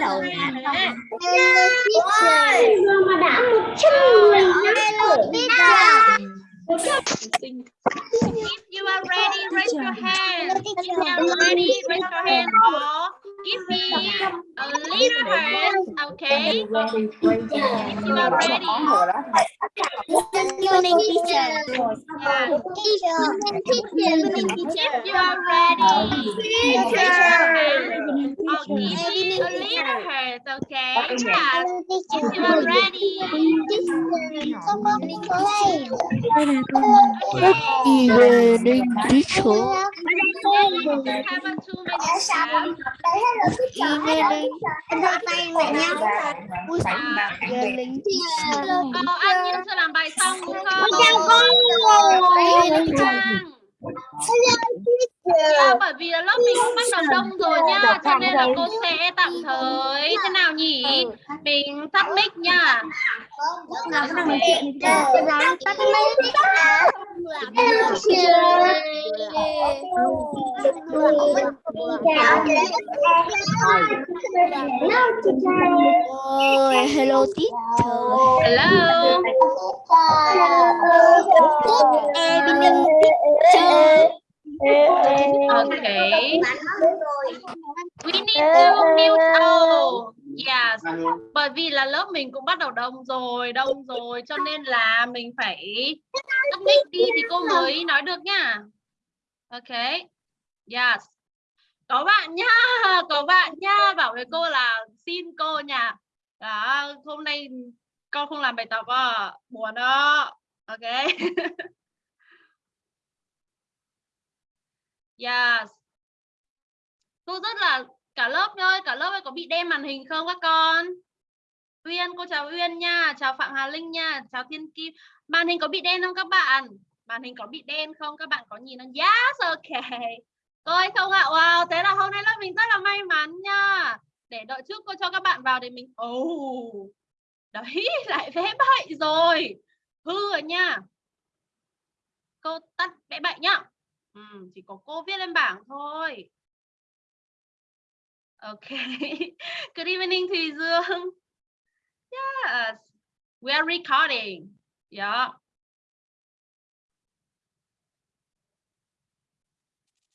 chầu mà đã một trăm người If you are ready, raise your hand. If you are ready, raise your hand. Or give me a little hand. Okay. If you are ready. evening teacher Yeah. teacher teacher If you are ready, hand or give me a little hand. Okay. Yeah. If you are ready. Okay. evening teacher Have a two minutes now. evening evening Ờ, An Nhiên chưa làm bài xong đúng không? Dạ, bởi vì là lớp mình cũng bắt đầu đông rồi nha cho nên là cô sẽ tạm thời thế nào nhỉ? mình tắt mic nha. Hello teacher. Hello. Evening teacher okay we need to mute all yes. Bởi vì là lớp mình cũng bắt đầu đông rồi đông rồi cho nên là mình phải tắt mic đi thì cô mới nói được nha. Ok. Yes. Có bạn nha có bạn nha. Bảo với cô là xin cô nha. Đó hôm nay con không làm bài tập à. Buồn đó. Ok yes. Cô rất là, cả lớp ơi, cả lớp ơi, có bị đen màn hình không các con? Uyên, cô chào Uyên nha, chào Phạm Hà Linh nha, chào Thiên Kim. Màn hình có bị đen không các bạn? Màn hình có bị đen không? Các bạn có nhìn không? Yes, ok. Cô ơi không ạ. Wow, thế là hôm nay lớp mình rất là may mắn nha để đợi trước cô cho các bạn vào để mình oh đấy, lại vẽ bậy rồi. Hư rồi nha. Cô tắt vẽ bậy nhá ừ, chỉ có cô viết lên bảng thôi. Ok. Good evening Thùy Dương. Yes we are recording. Yeah.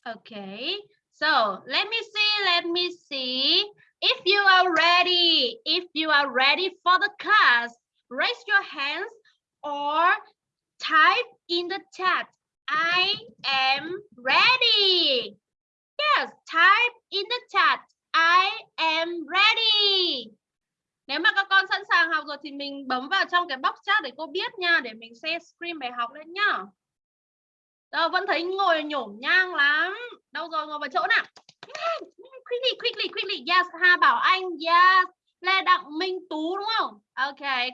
Okay, so let me see, let me see. If you are ready, if you are ready for the class, raise your hands or type in the chat. I am ready. Yes, type in the chat. I am ready. Nếu mà các con sẵn sàng học rồi thì mình bấm vào trong cái box chat để cô biết nha, để mình share screen bài học lên nhá. Đâu vẫn thấy ngồi nhổm nhang lắm. Đâu rồi ngồi vào chỗ nào? Quickly, quickly, quickly. Yes, Hà Bảo Anh. Yes. Lê Đặng Minh Tú đúng không? Ok.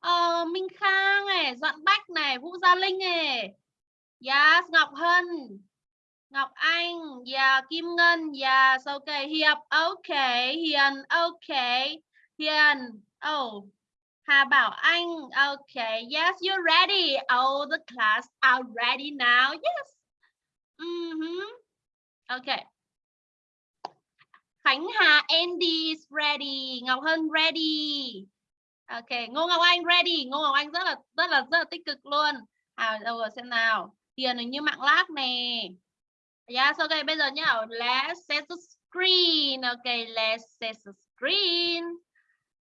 Ờ, Minh Khang này, Doãn Bách này, Vũ Gia Linh này. Yes, Ngọc Hân. Ngọc Anh, yeah, Kim Ngân, dạ, yes, okay, Hiệp, ok, Hiền, ok, Hiền, oh, Hà Bảo Anh, okay, yes, you're ready. All the class are ready now. Yes. Mm -hmm. Okay. Khánh Hà Andy is ready. Ngọc Hân ready. Okay, Ngô Ngọc Anh ready. Ngô Ngọc Anh rất là rất là rất là tích cực luôn. À đâu rồi xem nào tiền như mạng lag nè. Dạ, yes, okay, bây giờ nhá. Let's set the screen. Okay, let's set the screen.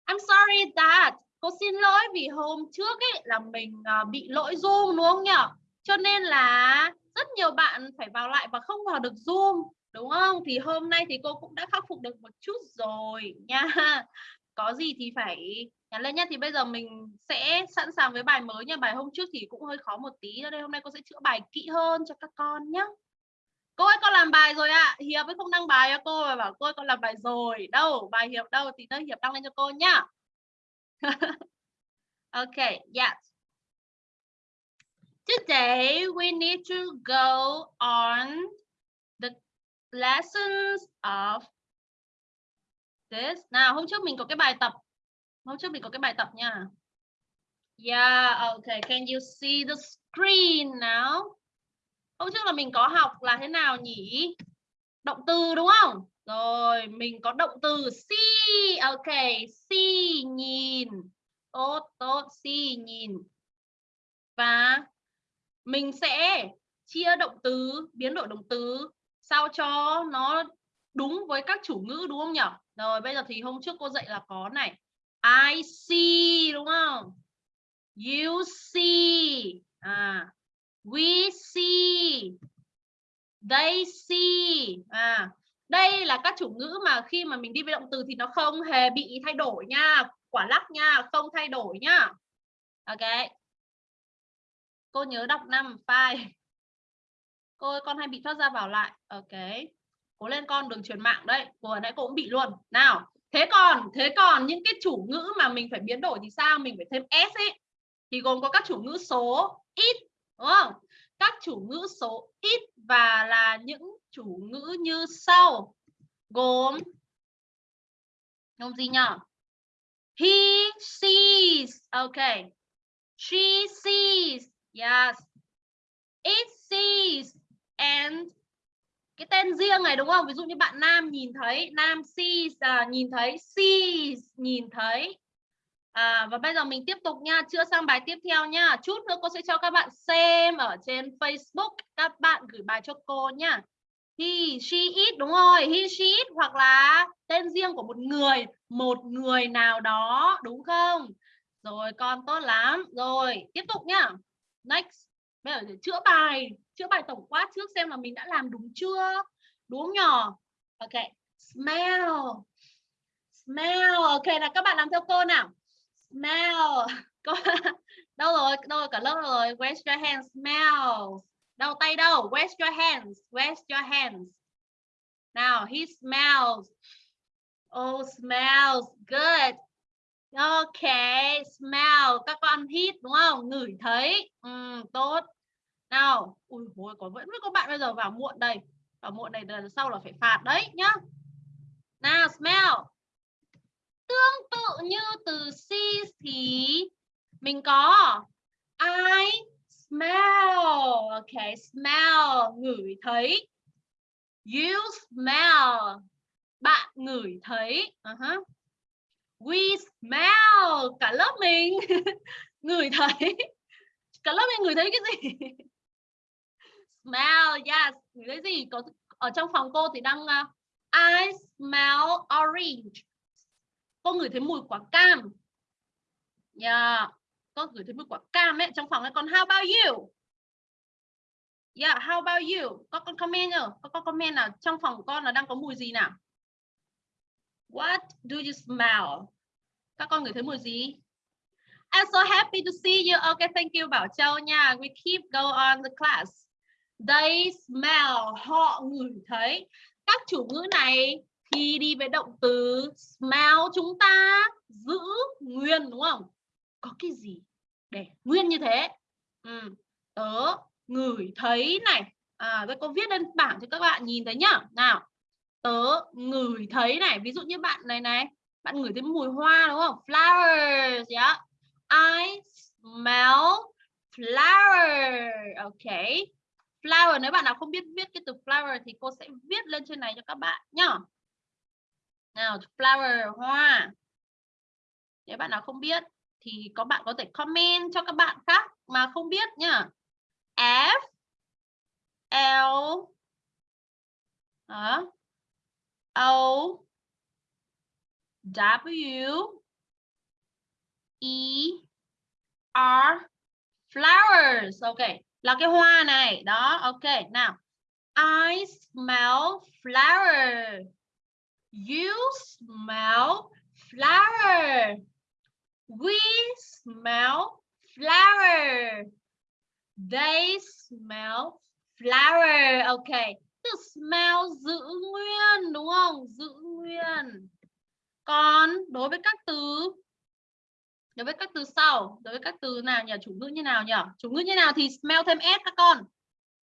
I'm sorry that cô xin lỗi vì hôm trước ấy là mình ờ, bị lỗi zoom đúng không nhỉ cho nên là rất nhiều bạn phải vào lại và không vào được zoom đúng không thì hôm nay thì cô cũng đã khắc phục được một chút rồi nha có gì thì phải nhắn lên nhé thì bây giờ mình sẽ sẵn sàng với bài mới nha bài hôm trước thì cũng hơi khó một tí cho nên hôm nay cô sẽ chữa bài kỹ hơn cho các con nhé cô ơi con làm bài rồi ạ à. hiệp ấy không đăng bài cho cô và bảo cô ơi con làm bài rồi đâu bài hiệp đâu thì nơi hiệp đăng lên cho cô nhá okay, yes. Today we need to go on the lessons of this. Nào, hôm trước mình có cái bài tập. Hôm trước mình có cái bài tập nha. Yeah, okay. Can you see the screen now? Hôm trước là mình có học là thế nào nhỉ? Động từ đúng không? Rồi, mình có động từ see. okay, see nhìn. Tốt, tốt, see nhìn. Và mình sẽ chia động từ, biến đổi động từ sao cho nó đúng với các chủ ngữ đúng không nhỉ? Rồi, bây giờ thì hôm trước cô dạy là có này. I see đúng không? You see. À, we see. They see. À, đây là các chủ ngữ mà khi mà mình đi với động từ thì nó không hề bị thay đổi nha quả lắc nha không thay đổi nha ok cô nhớ đọc năm file cô ơi, con hay bị thoát ra vào lại ok cố lên con đường truyền mạng đấy vừa nãy cô cũng bị luôn nào thế còn thế còn những cái chủ ngữ mà mình phải biến đổi thì sao? Mình phải thêm s ấy. Thì gồm có các chủ ngữ số, ít, đúng không? Các chủ ngữ số ít và là những chủ ngữ như sau. Gồm gồm gì nhỉ he sees okay she sees yes. It sees and cái tên riêng này đúng không ví dụ như bạn nam nhìn thấy nam sees à, nhìn thấy sees nhìn thấy À, và bây giờ mình tiếp tục nha, chưa sang bài tiếp theo nha. Chút nữa cô sẽ cho các bạn xem ở trên Facebook, các bạn gửi bài cho cô nha. He, she, it đúng rồi, he, she, it hoặc là tên riêng của một người, một người nào đó, đúng không? Rồi con tốt lắm. Rồi, tiếp tục nha Next. Bây giờ chữa bài, chữa bài tổng quát trước xem là mình đã làm đúng chưa? Đúng không? Ok. Smell. Smell. Ok là các bạn làm theo cô nào? Smell. Có đâu rồi? Đâu rồi? Cả lớp rồi? Where's your hands. Smell. Đâu tay đâu? Where's your hands. Where's your hands. Now he smells. Oh smells good. Ok smell. Các con hít đúng không? Ngửi thấy. Ừ, tốt nào, ui hồi có vẫn có bạn bây giờ vào muộn đây. Vào muộn này lần sau là phải phạt đấy nhá. Nào, smell. Tương tự như từ see thì mình có I smell. Ok, smell, ngửi thấy. You smell. Bạn ngửi thấy. Uh -huh. we smell. Cả lớp mình ngửi thấy. Cả lớp mình ngửi thấy cái gì? Smell yes. Cái thấy gì có ở trong phòng cô thì đang uh, I smell orange. Cô ngửi thấy mùi quả cam. Yeah. Cô gửi thấy mùi quả cam ấy trong phòng ấy. Còn how about you? Yeah how about you? Có con comment nhờ có con comment nào trong phòng của con là đang có mùi gì nào? What do you smell? Các con ngửi thấy mùi gì? I'm so happy to see you. Okay, thank you Bảo Châu nha. We keep go on the class. They smell. Họ ngửi thấy. Các chủ ngữ này khi đi với động từ smell chúng ta, giữ, nguyên, đúng không có cái gì để nguyên như thế ừ. tớ ngửi thấy này à tôi có viết lên bảng cho các bạn nhìn thấy nhá nào, tớ ngửi thấy này ví dụ như bạn này này, bạn ngửi thấy mùi hoa, đúng không flowers yeah I smell flower okay flower, nếu bạn nào không biết viết cái từ flower thì cô sẽ viết lên trên này cho các bạn nhá. Nào, flower, hoa. Nếu bạn nào không biết thì có bạn có thể comment cho các bạn khác mà không biết nhá. F, L đó. O, W E R, flowers. Ok là cái hoa này đó, ok nào I smell flower You smell flower. We smell flower. They smell flower. Ok. Từ smell giữ nguyên, đúng không? Giữ nguyên. Còn đối với các từ đối với các từ sau, đối với các từ nào nhỉ? Chủ ngữ như nào nhỉ? Chủ ngữ như nào thì smell thêm s các con.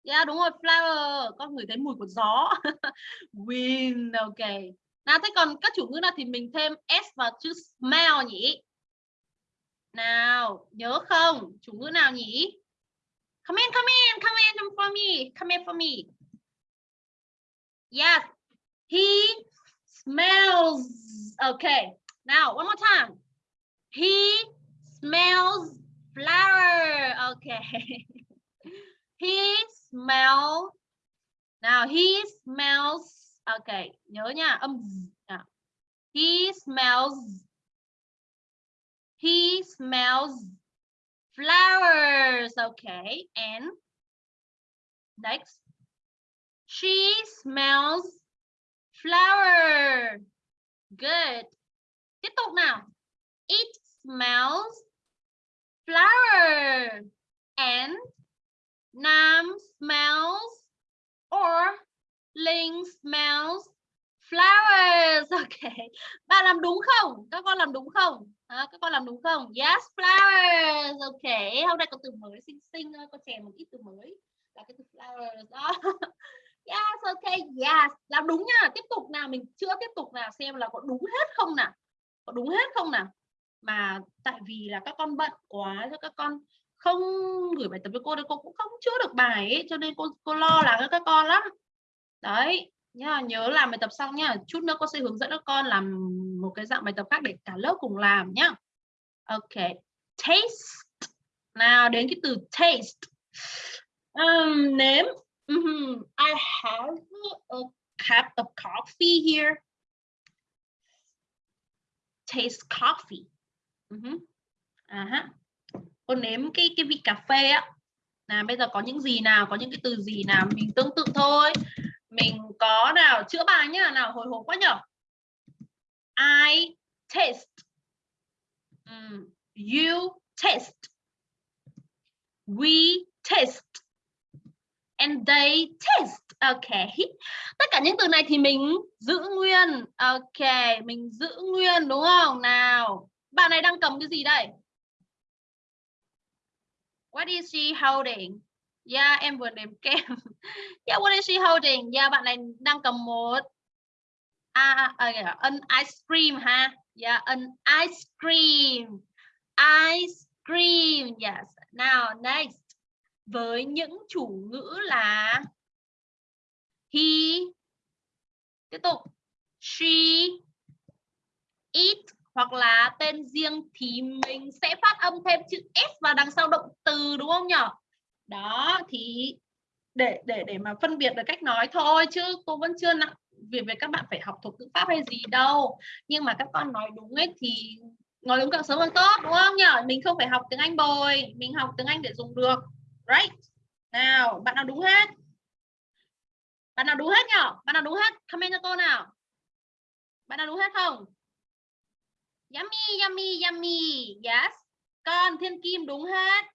Yeah, đúng rồi, flower. Con ngửi thấy mùi của gió. Wind, ok. Nào thế còn các chủ ngữ nào thì mình thêm s vào chữ smell nhỉ? Nào, nhớ không? Chủ ngữ nào nhỉ? Come in, come in, come in for me. Come in for me. Yes. He smells. Okay. Now, one more time. He smells flower. Okay. he smells. Now, he smells. Okay. Nhớ nha. Âm z. Nào. He smells. He smells flowers. Okay. And next. She smells flower. Good. Tiếp tục nào. It smells flower. And Nam smells or Linh smells flowers. Okay. Bạn làm đúng không? Các con làm đúng không? À, các con làm đúng không? Yes, flowers. Okay. Hôm nay có từ mới xinh xinh, có chèn một ít từ mới là cái từ flowers đó. Yes, okay, yes. Làm đúng nha. Tiếp tục nào, mình chưa tiếp tục nào xem là có đúng hết không nào. Có đúng hết không nào. Mà tại vì là các con bận quá cho các con không gửi bài tập với cô thì cô cũng không chữa được bài ấy, cho nên cô cô lo lắng cho các con lắm. Đấy, nhá, nhớ làm bài tập xong nhá. Chút nữa cô sẽ hướng dẫn các con làm một cái dạng bài tập khác để cả lớp cùng làm nhá. Ok. Taste. Nào đến cái từ taste. Um, nếm Mm -hmm. I have a cup of coffee here. Taste coffee. Uh -huh. À ha. Cô nếm cái cái vị cà phê á. là bây giờ có những gì nào, có những cái từ gì nào mình tương tự thôi. Mình có nào chữa bài nhá, nào hồi hộp quá nhở. I taste. Mm. You taste. We taste and they taste. Ok. Tất cả những từ này thì mình giữ nguyên. Ok, mình giữ nguyên đúng không? Nào, bạn này đang cầm cái gì đây? What is she holding? Yeah, em vừa nếm kem. yeah, what is she holding? Yeah, bạn này đang cầm một à, à, à yeah, an ice cream ha. Yeah, an ice cream. Ice cream. Yes. Now, next với những chủ ngữ là he tiếp tục she it hoặc là tên riêng thì mình sẽ phát âm thêm chữ s vào đằng sau động từ, đúng không nhỉ đó, thì để để để mà phân biệt được cách nói thôi, chứ cô vẫn chưa nặng việc về các bạn phải học thuộc ngữ pháp hay gì đâu. Nhưng mà các con nói đúng ấy thì nói đúng càng sớm càng tốt, đúng không nhỉ mình không phải học tiếng anh bồi, mình học tiếng anh để dùng được. Right? Nào, bạn nào đúng hết? Bạn nào đúng hết nhở? Bạn nào đúng hết? Comment cho cô nào. Bạn nào đúng hết không? Yummy yummy yummy. Yes. Con thiên kim đúng hết.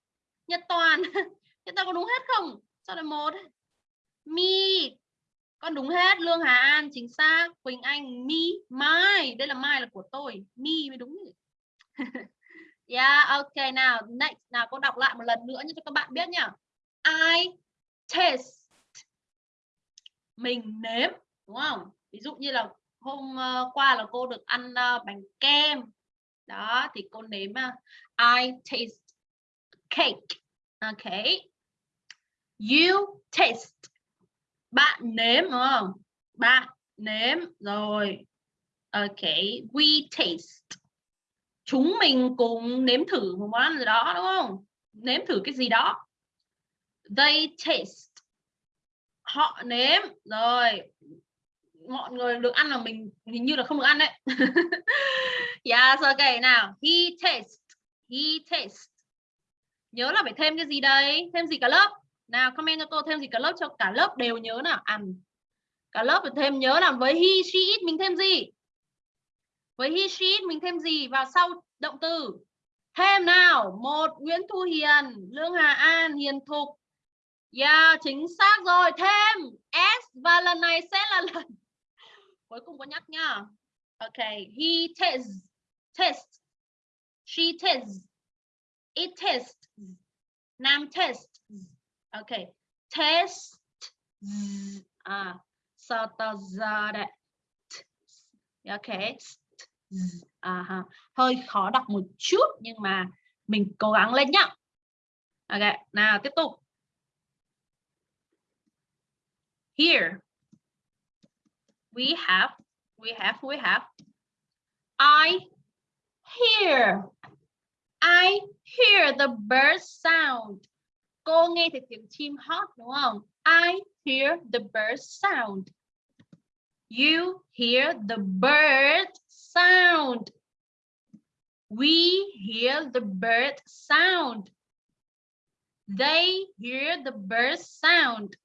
Nhật toàn. Nhật toàn có đúng hết không? Sao lại một. Mi con đúng hết. Lương hà an chính xác. Quỳnh anh mi mai đây là mai là của tôi. Mi mới đúng Yeah, ok nào, next. Nào cô đọc lại một lần nữa cho các bạn biết nhá. I taste. Mình nếm, đúng không? Ví dụ như là hôm ờ, qua là cô được ăn ờ, bánh kem. Đó thì cô nếm à, I taste cake. Ok. You taste. Bạn nếm đúng không? Bạn nếm rồi. Ok, we taste chúng mình cùng nếm thử một món ăn gì đó đúng không nếm thử cái gì đó they taste họ nếm rồi mọi người được ăn là mình hình như là không được ăn đấy. Yes ok nào he tastes, he tastes. nhớ là phải thêm cái gì đấy? thêm gì cả lớp? Nào comment cho cô thêm gì cả lớp cho cả lớp đều nhớ nào. Ăn cả lớp phải thêm nhớ là với he she it mình thêm gì? Với he she mình thêm gì? Vào sau động từ. Thêm nào một Nguyễn Thu Hiền Lương Hà An Hiền Thục. Yeah, chính xác rồi thêm. S và lần này sẽ là lần cuối cùng có nhắc nhá. Ok he tastes test she tastes it tests Nam à, test, Ok test à sao ta ra đấy. Ok à, ha. hơi khó đọc một chút nhưng mà mình cố gắng lên nhá. Ok nào tiếp tục. Here we have we have we have. I hear. I hear the bird sound. Cô nghe thấy tiếng chim hót đúng không I hear the bird sound. You hear the bird sound. We hear the bird sound. They hear the bird sound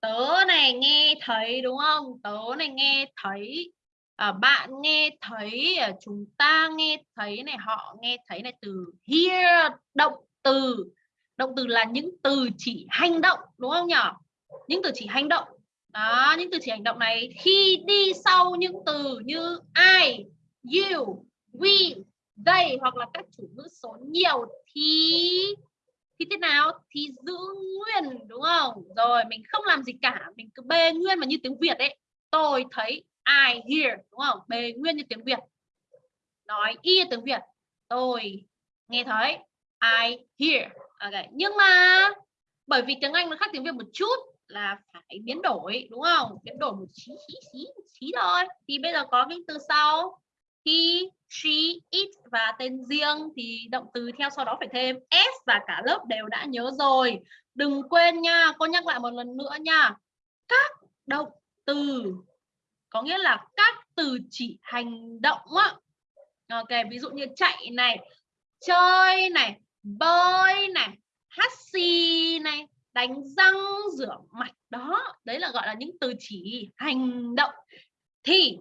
tớ này nghe thấy đúng không? Tớ này nghe thấy à, bạn nghe thấy à, chúng ta nghe thấy này họ nghe thấy này từ hear động từ. Động từ là những từ chỉ hành động đúng không nhỉ? Những từ chỉ hành động. Đó những từ chỉ hành động này khi đi sau những từ như I you we they hoặc là các chủ ngữ số nhiều thì thì thế nào? Thì giữ nguyên, đúng không? Rồi, mình không làm gì cả, mình cứ bê nguyên mà như tiếng việt ấy. Tôi thấy I hear, đúng không? Bê nguyên như tiếng việt. Nói y tiếng việt. Tôi nghe thấy I hear. Okay. nhưng mà bởi vì tiếng anh nó khác tiếng việt một chút là phải biến đổi, đúng không? Biến đổi một xí xí xí xí thôi. Thì bây giờ có cái từ sau he, she, it và tên riêng thì động từ theo sau đó phải thêm. S và cả lớp đều đã nhớ rồi. Đừng quên nha, cô nhắc lại một lần nữa nha. Các động từ, có nghĩa là các từ chỉ hành động á. Ok, ví dụ như chạy này, chơi này, bơi này, hát xì này, đánh răng rửa mặt đó. Đấy là gọi là những từ chỉ hành động. Thì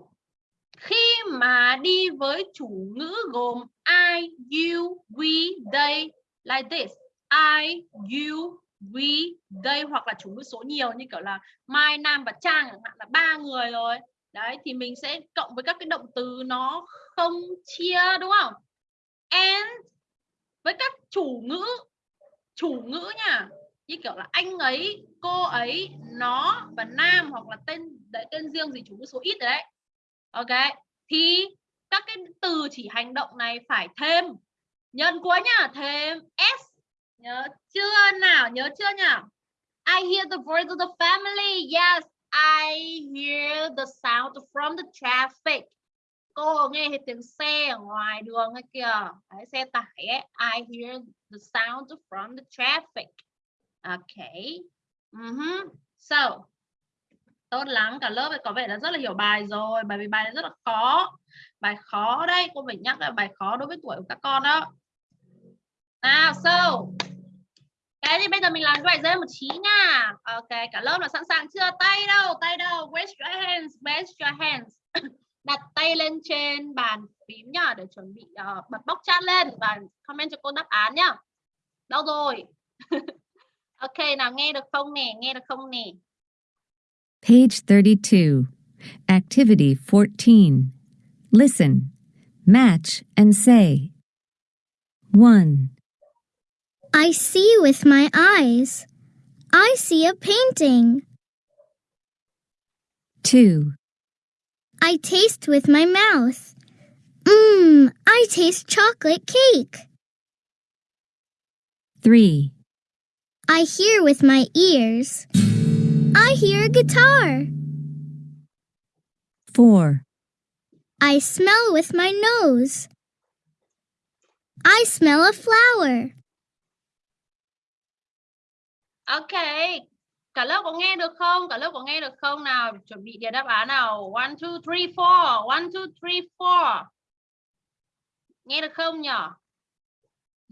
khi mà đi với chủ ngữ gồm I, you, we, they like this. I, you, we, they hoặc là chủ ngữ số nhiều như kiểu là Mai, Nam và Trang chẳng hạn là ba người rồi. Đấy thì mình sẽ cộng với các cái động từ nó không chia đúng không? And với các chủ ngữ chủ ngữ nha. Như kiểu là anh ấy cô ấy nó và nam hoặc là tên đấy, tên riêng gì chủ ngữ số ít đấy ok thì các cái từ chỉ hành động này phải thêm. Nhân cuối nhá thêm s. Nhớ chưa nào nhớ chưa nhỉ I hear the voice of the family. Yes I hear the sound from the traffic. Cô nghe thấy tiếng xe ở ngoài đường ấy kìa. Đấy, xe tải ấy. I hear the sound from the traffic. Okay ừ uh -huh. so tốt lắm cả lớp có vẻ là rất là hiểu bài rồi bởi vì bài này rất là khó. Bài khó đây cô phải nhắc là bài khó đối với tuổi của các con đó. Nào so cái thì bây giờ mình làm cái bài dễ một chí nha. Ok cả lớp là sẵn sàng chưa? Tay đâu tay đâu. Raise your hands raise your hands. Đặt tay lên trên bàn phím nhá để chuẩn bị uh, bật bóc chat lên và comment cho cô đáp án nhá. Đâu rồi? Ok nào nghe được không nè? Nghe được không nè? Page 32. Activity 14. Listen, match, and say. 1, I see with my eyes. I see a painting. 2, I taste with my mouth. Mmm, I taste chocolate cake. 3, I hear with my ears. Hear a guitar. 4, I smell with my nose. I smell a flower. ok cả lớp có nghe được không? Cả lớp có nghe được không nào? Chuẩn bị điền đáp án nào? One two three four. One two three four. Nghe được không nhỉ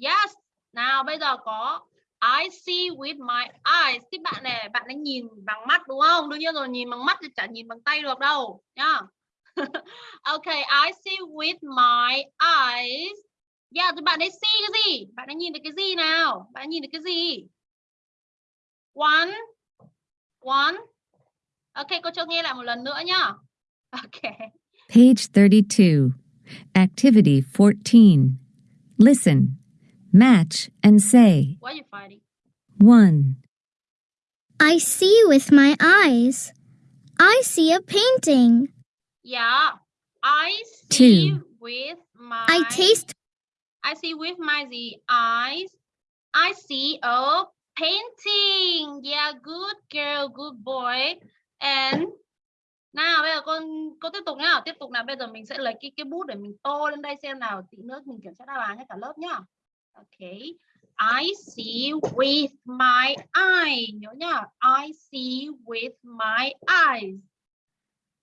yes. Nào bây giờ có I see with my eyes. Thì bạn này bạn ấy nhìn bằng mắt đúng không? Đương nhiên rồi nhìn bằng mắt thì chả nhìn bằng tay được đâu nhá. Ok I see with my eyes. Yeah thì bạn ấy see cái gì? Bạn ấy nhìn được cái gì nào? Bạn ấy nhìn được cái gì? One. One. Ok cô cho nghe lại một lần nữa nhá. Ok. Page 32. Activity 14. Listen, match, and say. what are you fighting 1, I see with my eyes. I see a painting. yeah I see Two. with my I taste I see with my the eyes. I see a painting. Yeah, good girl, good boy. And nào bây giờ con cô tiếp tục nhá tiếp tục nào bây giờ mình sẽ lấy cái cái bút để mình tô lên đây xem nào tí nữa mình kiểm tra đáp án cho cả lớp nhá ok I see with my eye. Nhớ nhá. I see with my eyes.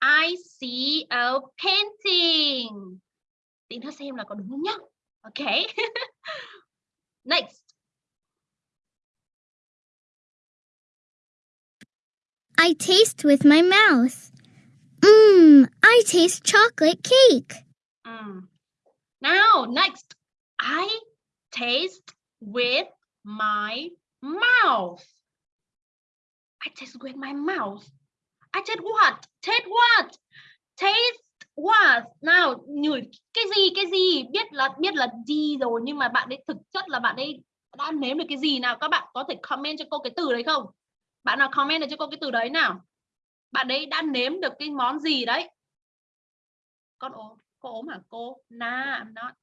I see a painting. Tí nữa xem là có đúng không nhá. Ok next. I taste with my mouth. Mmm, I taste chocolate cake. Mm. Now, next, I taste with my mouth. I taste with my mouth. I taste what? Taste what? Taste what? Nào, ngửi cái gì? Cái gì? Biết là biết là gì rồi nhưng mà bạn ấy thực chất là bạn ấy đã nếm được cái gì nào? Các bạn có thể comment cho cô cái từ đấy không? Bạn nào comment được cho cô cái từ đấy nào? Bạn ấy đã nếm được cái món gì đấy? Con ốm, cô ốm hả cô? Nah, I'm not.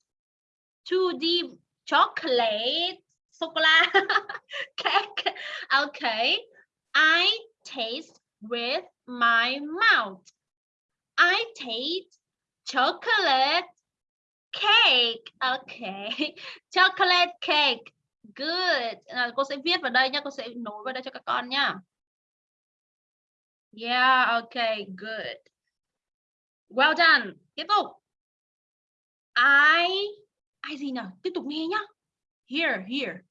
Too deep chocolate sô cô la cake. Okay. I taste with my mouth. I taste chocolate cake. Okay. Chocolate cake. Good. À, cô sẽ viết vào đây nhá, cô sẽ nối vào đây cho các con nhá. Yeah, okay, good. Well done. Tiếp tục. I ai gì nào? Tiếp tục nghe nhá. Here, here.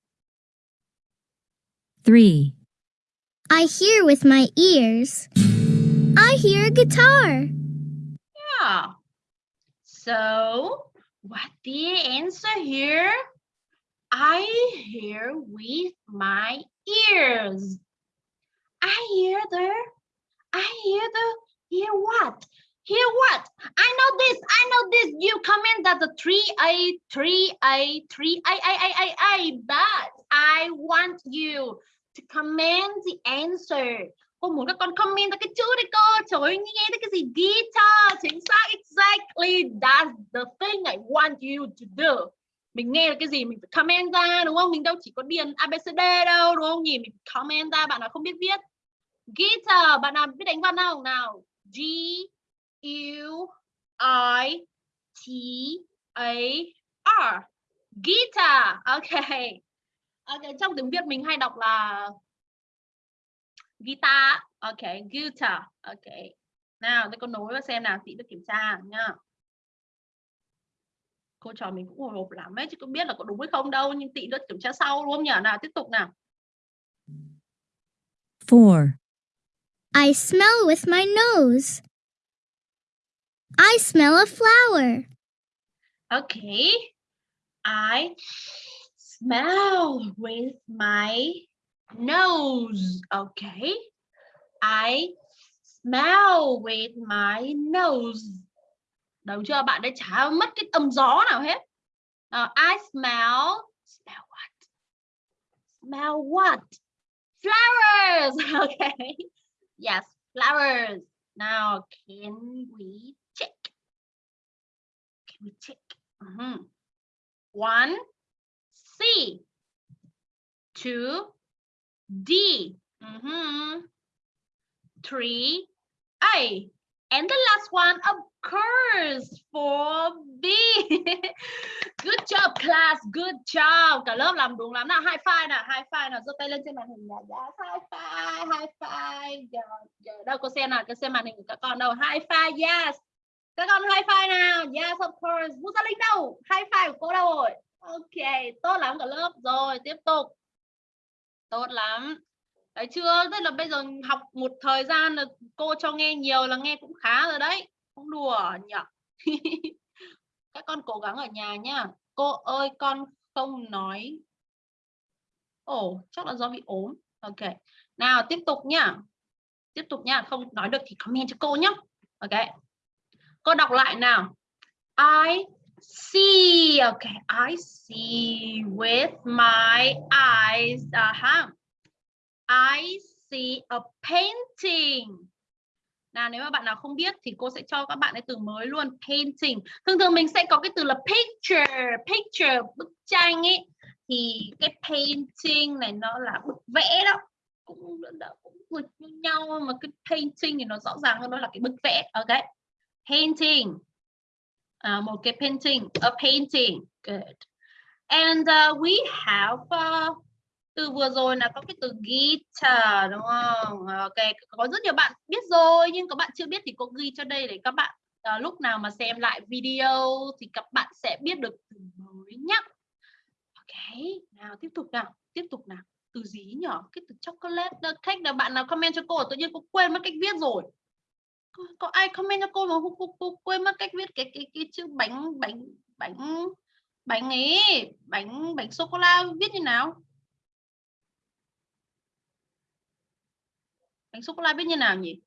3. I hear with my ears. I hear a guitar. Yeah. So, what the answer here? I hear with my ears. I hear the, I hear the, hear what? Hear what? I know this, I know this. You comment that the 3A, 3A, 3A, I, I, I, I, but I want you to comment the answer. Cô muốn các con comment ra cái chữ đấy cô. Trời ơi, nghe thấy cái gì guitar. Chính xác, exactly. That's the thing I want you to do. Mình nghe cái gì mình phải comment ra đúng không? Mình đâu chỉ có điền ABCD đâu đúng không nhỉ? Mình comment ra bạn nào không biết viết. Guitar, bạn nào biết đánh văn nào Nào. G U I T A R. Guitar. Okay. Ok, trong tiếng Việt mình hay đọc là guitar. Ok, guitar. Ok. Nào, tôi con nối và xem nào, chị được kiểm tra nha. Cô trò mình cũng hồi hộp lắm ấy, chứ không biết là có đúng hay không đâu, nhưng tị được kiểm tra sau luôn nhỉ? Nào, tiếp tục nào. 4. I smell with my nose. I smell a flower. Okay. I smell with my nose. Okay. I smell with my nose. Đúng chưa? Bạn đã chả mất cái âm gió nào hết. Uh, I smell. Smell what? Smell what? Flowers. Okay. Yes, flowers. Now, can we we tick. Mm -hmm. One, C. Two, D. Mhm. Three, A. And the last one, of course, for B. Good job, class. Good job. Cả lớp làm đúng lắm nào. High five nào. High five nào. giơ tay lên trên màn hình nào. Yes, high five. High five. Giờ, giờ đâu có xem nào. Có xem màn hình của các con đâu. High five. Yes. Các con high five nào. Yes, of course. Vũ Gia Linh đâu? High five của cô đâu rồi? Ok. Tốt lắm cả lớp. Rồi, tiếp tục. Tốt lắm. Đấy chưa? Tức là bây giờ học một thời gian là cô cho nghe nhiều là nghe cũng khá rồi đấy. Không đùa nhở Các con cố gắng ở nhà nhá. Cô ơi con không nói. Ồ, chắc là do bị ốm. Ok. Nào tiếp tục nhá. Tiếp tục nhá. Không nói được thì comment cho cô nhá. Ok. Cô đọc lại nào. I see. Okay. I see with my eyes. Uh -huh. I see a painting. Nào nếu mà bạn nào không biết thì cô sẽ cho các bạn cái từ mới luôn painting. Thường thường mình sẽ có cái từ là picture, picture bức tranh ấy thì cái painting này nó là bức vẽ đó cũng cũng nghịch như nhau mà cái painting thì nó rõ ràng hơn đó là cái bức vẽ ok painting. Uh, một cái painting a painting good. And uh, we have uh, từ vừa rồi là có cái từ guitar đúng không? Ok có rất nhiều bạn biết rồi nhưng có bạn chưa biết thì cô ghi cho đây để các bạn uh, lúc nào mà xem lại video thì các bạn sẽ biết được từ mới nhá ok nào tiếp tục nào tiếp tục nào. Từ gì nhỏ cái từ chocolate cake là bạn nào comment cho cô tự nhiên cô quên mất cách viết rồi có, có ai comment cho cô mà cô, cô, cô quên mất cách viết cái cái cái chữ bánh bánh bánh bánh ấy bánh bánh sô cô la viết như nào? Bánh sô cô la viết như nào nhỉ?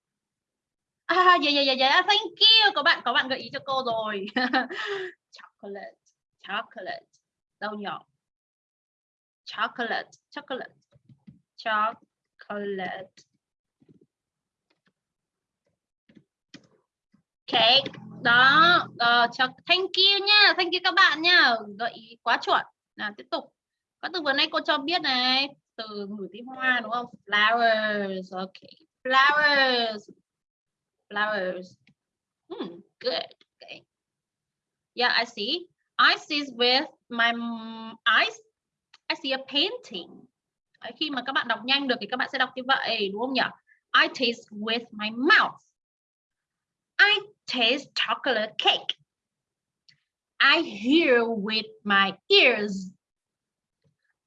À dạ dạ dạ dạ à, thank you. Có bạn có bạn gợi ý cho cô rồi. Chocolate chocolate. Đâu nhỏ chocolate chocolate chocolate. Đó uh, cho thank you nha thank you các bạn nha. Gợi ý quá chuẩn. Nào tiếp tục. Có từ vừa nay cô cho biết này từ ngửi tí hoa đúng không? Flowers okay flowers. Flowers. Hmm, good okay. Yeah I see. I see with my eyes I see a painting. Khi mà các bạn đọc nhanh được thì các bạn sẽ đọc như vậy đúng không nhỉ? I taste with my mouth taste chocolate cake. I hear with my ears.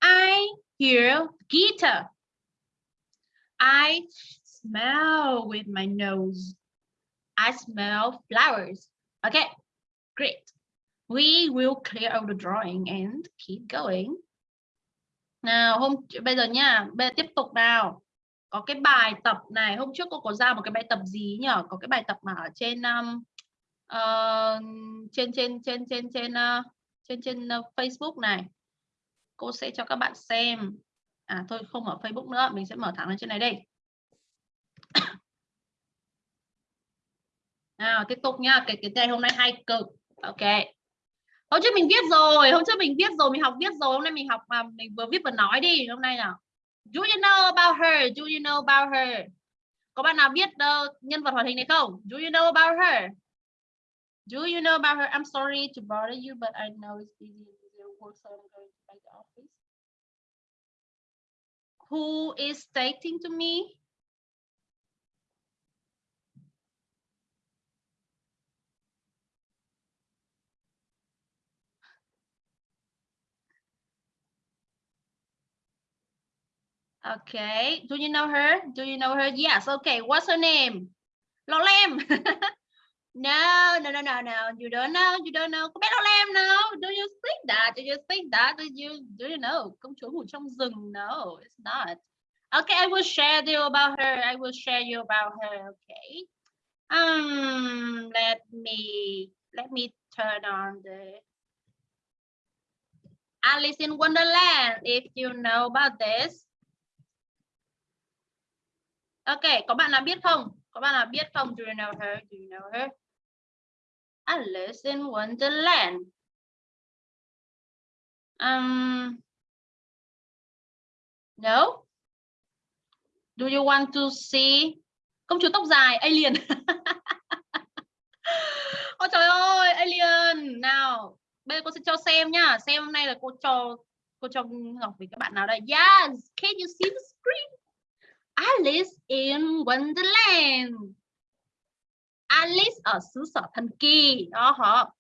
I hear guitar. I smell with my nose. I smell flowers. Okay, great. We will clear out the drawing and keep going. Nào, hôm, bây giờ nha, bây giờ tiếp tục nào có cái bài tập này hôm trước cô có ra một cái bài tập gì nhỉ có cái bài tập mà ở trên um, uh, trên trên trên trên trên uh, trên trên uh, Facebook này. Cô sẽ cho các bạn xem. À thôi không ở Facebook nữa mình sẽ mở thẳng lên trên này đây. Nào tiếp tục nha cái cái này hôm nay hay cực. Ok. Hôm trước mình viết rồi hôm trước mình viết rồi mình học viết rồi hôm nay mình học mà mình vừa viết vừa nói đi hôm nay nào. Do you know about her? Do you know about her? Có bạn nào biết uh, nhân vật hoạt hình này không? Do you know about her? Do you know about her? I'm sorry to bother you but I know it's busy with work so I'm going to the office. Who is stating to me Okay. Do you know her? Do you know her? Yes. Okay. What's her name? Lo Lem. no, no, no, no, no. You don't know. You don't know. Có biết Lo Lem no? Do you think that? Do you think that? Do you do you know? Công chúa ngủ trong rừng. No, it's not. Okay, I will share you about her. I will share you about her. Okay. Um, let me let me turn on the Alice in Wonderland. If you know about this. Ok, có bạn nào biết không? Có bạn nào biết không? Do you know her? Do you know her? Alice in Wonderland. Um, no. Do you want to see công chúa tóc dài alien? Ôi trời ơi, alien. Nào, bây giờ cô sẽ cho xem nhá. Xem hôm nay là cô cho cô cho Ngọc với các bạn nào đây. Yes, can you see the screen? Alice in Wonderland. Alice ở xứ sở thần kỳ. Đó, họ.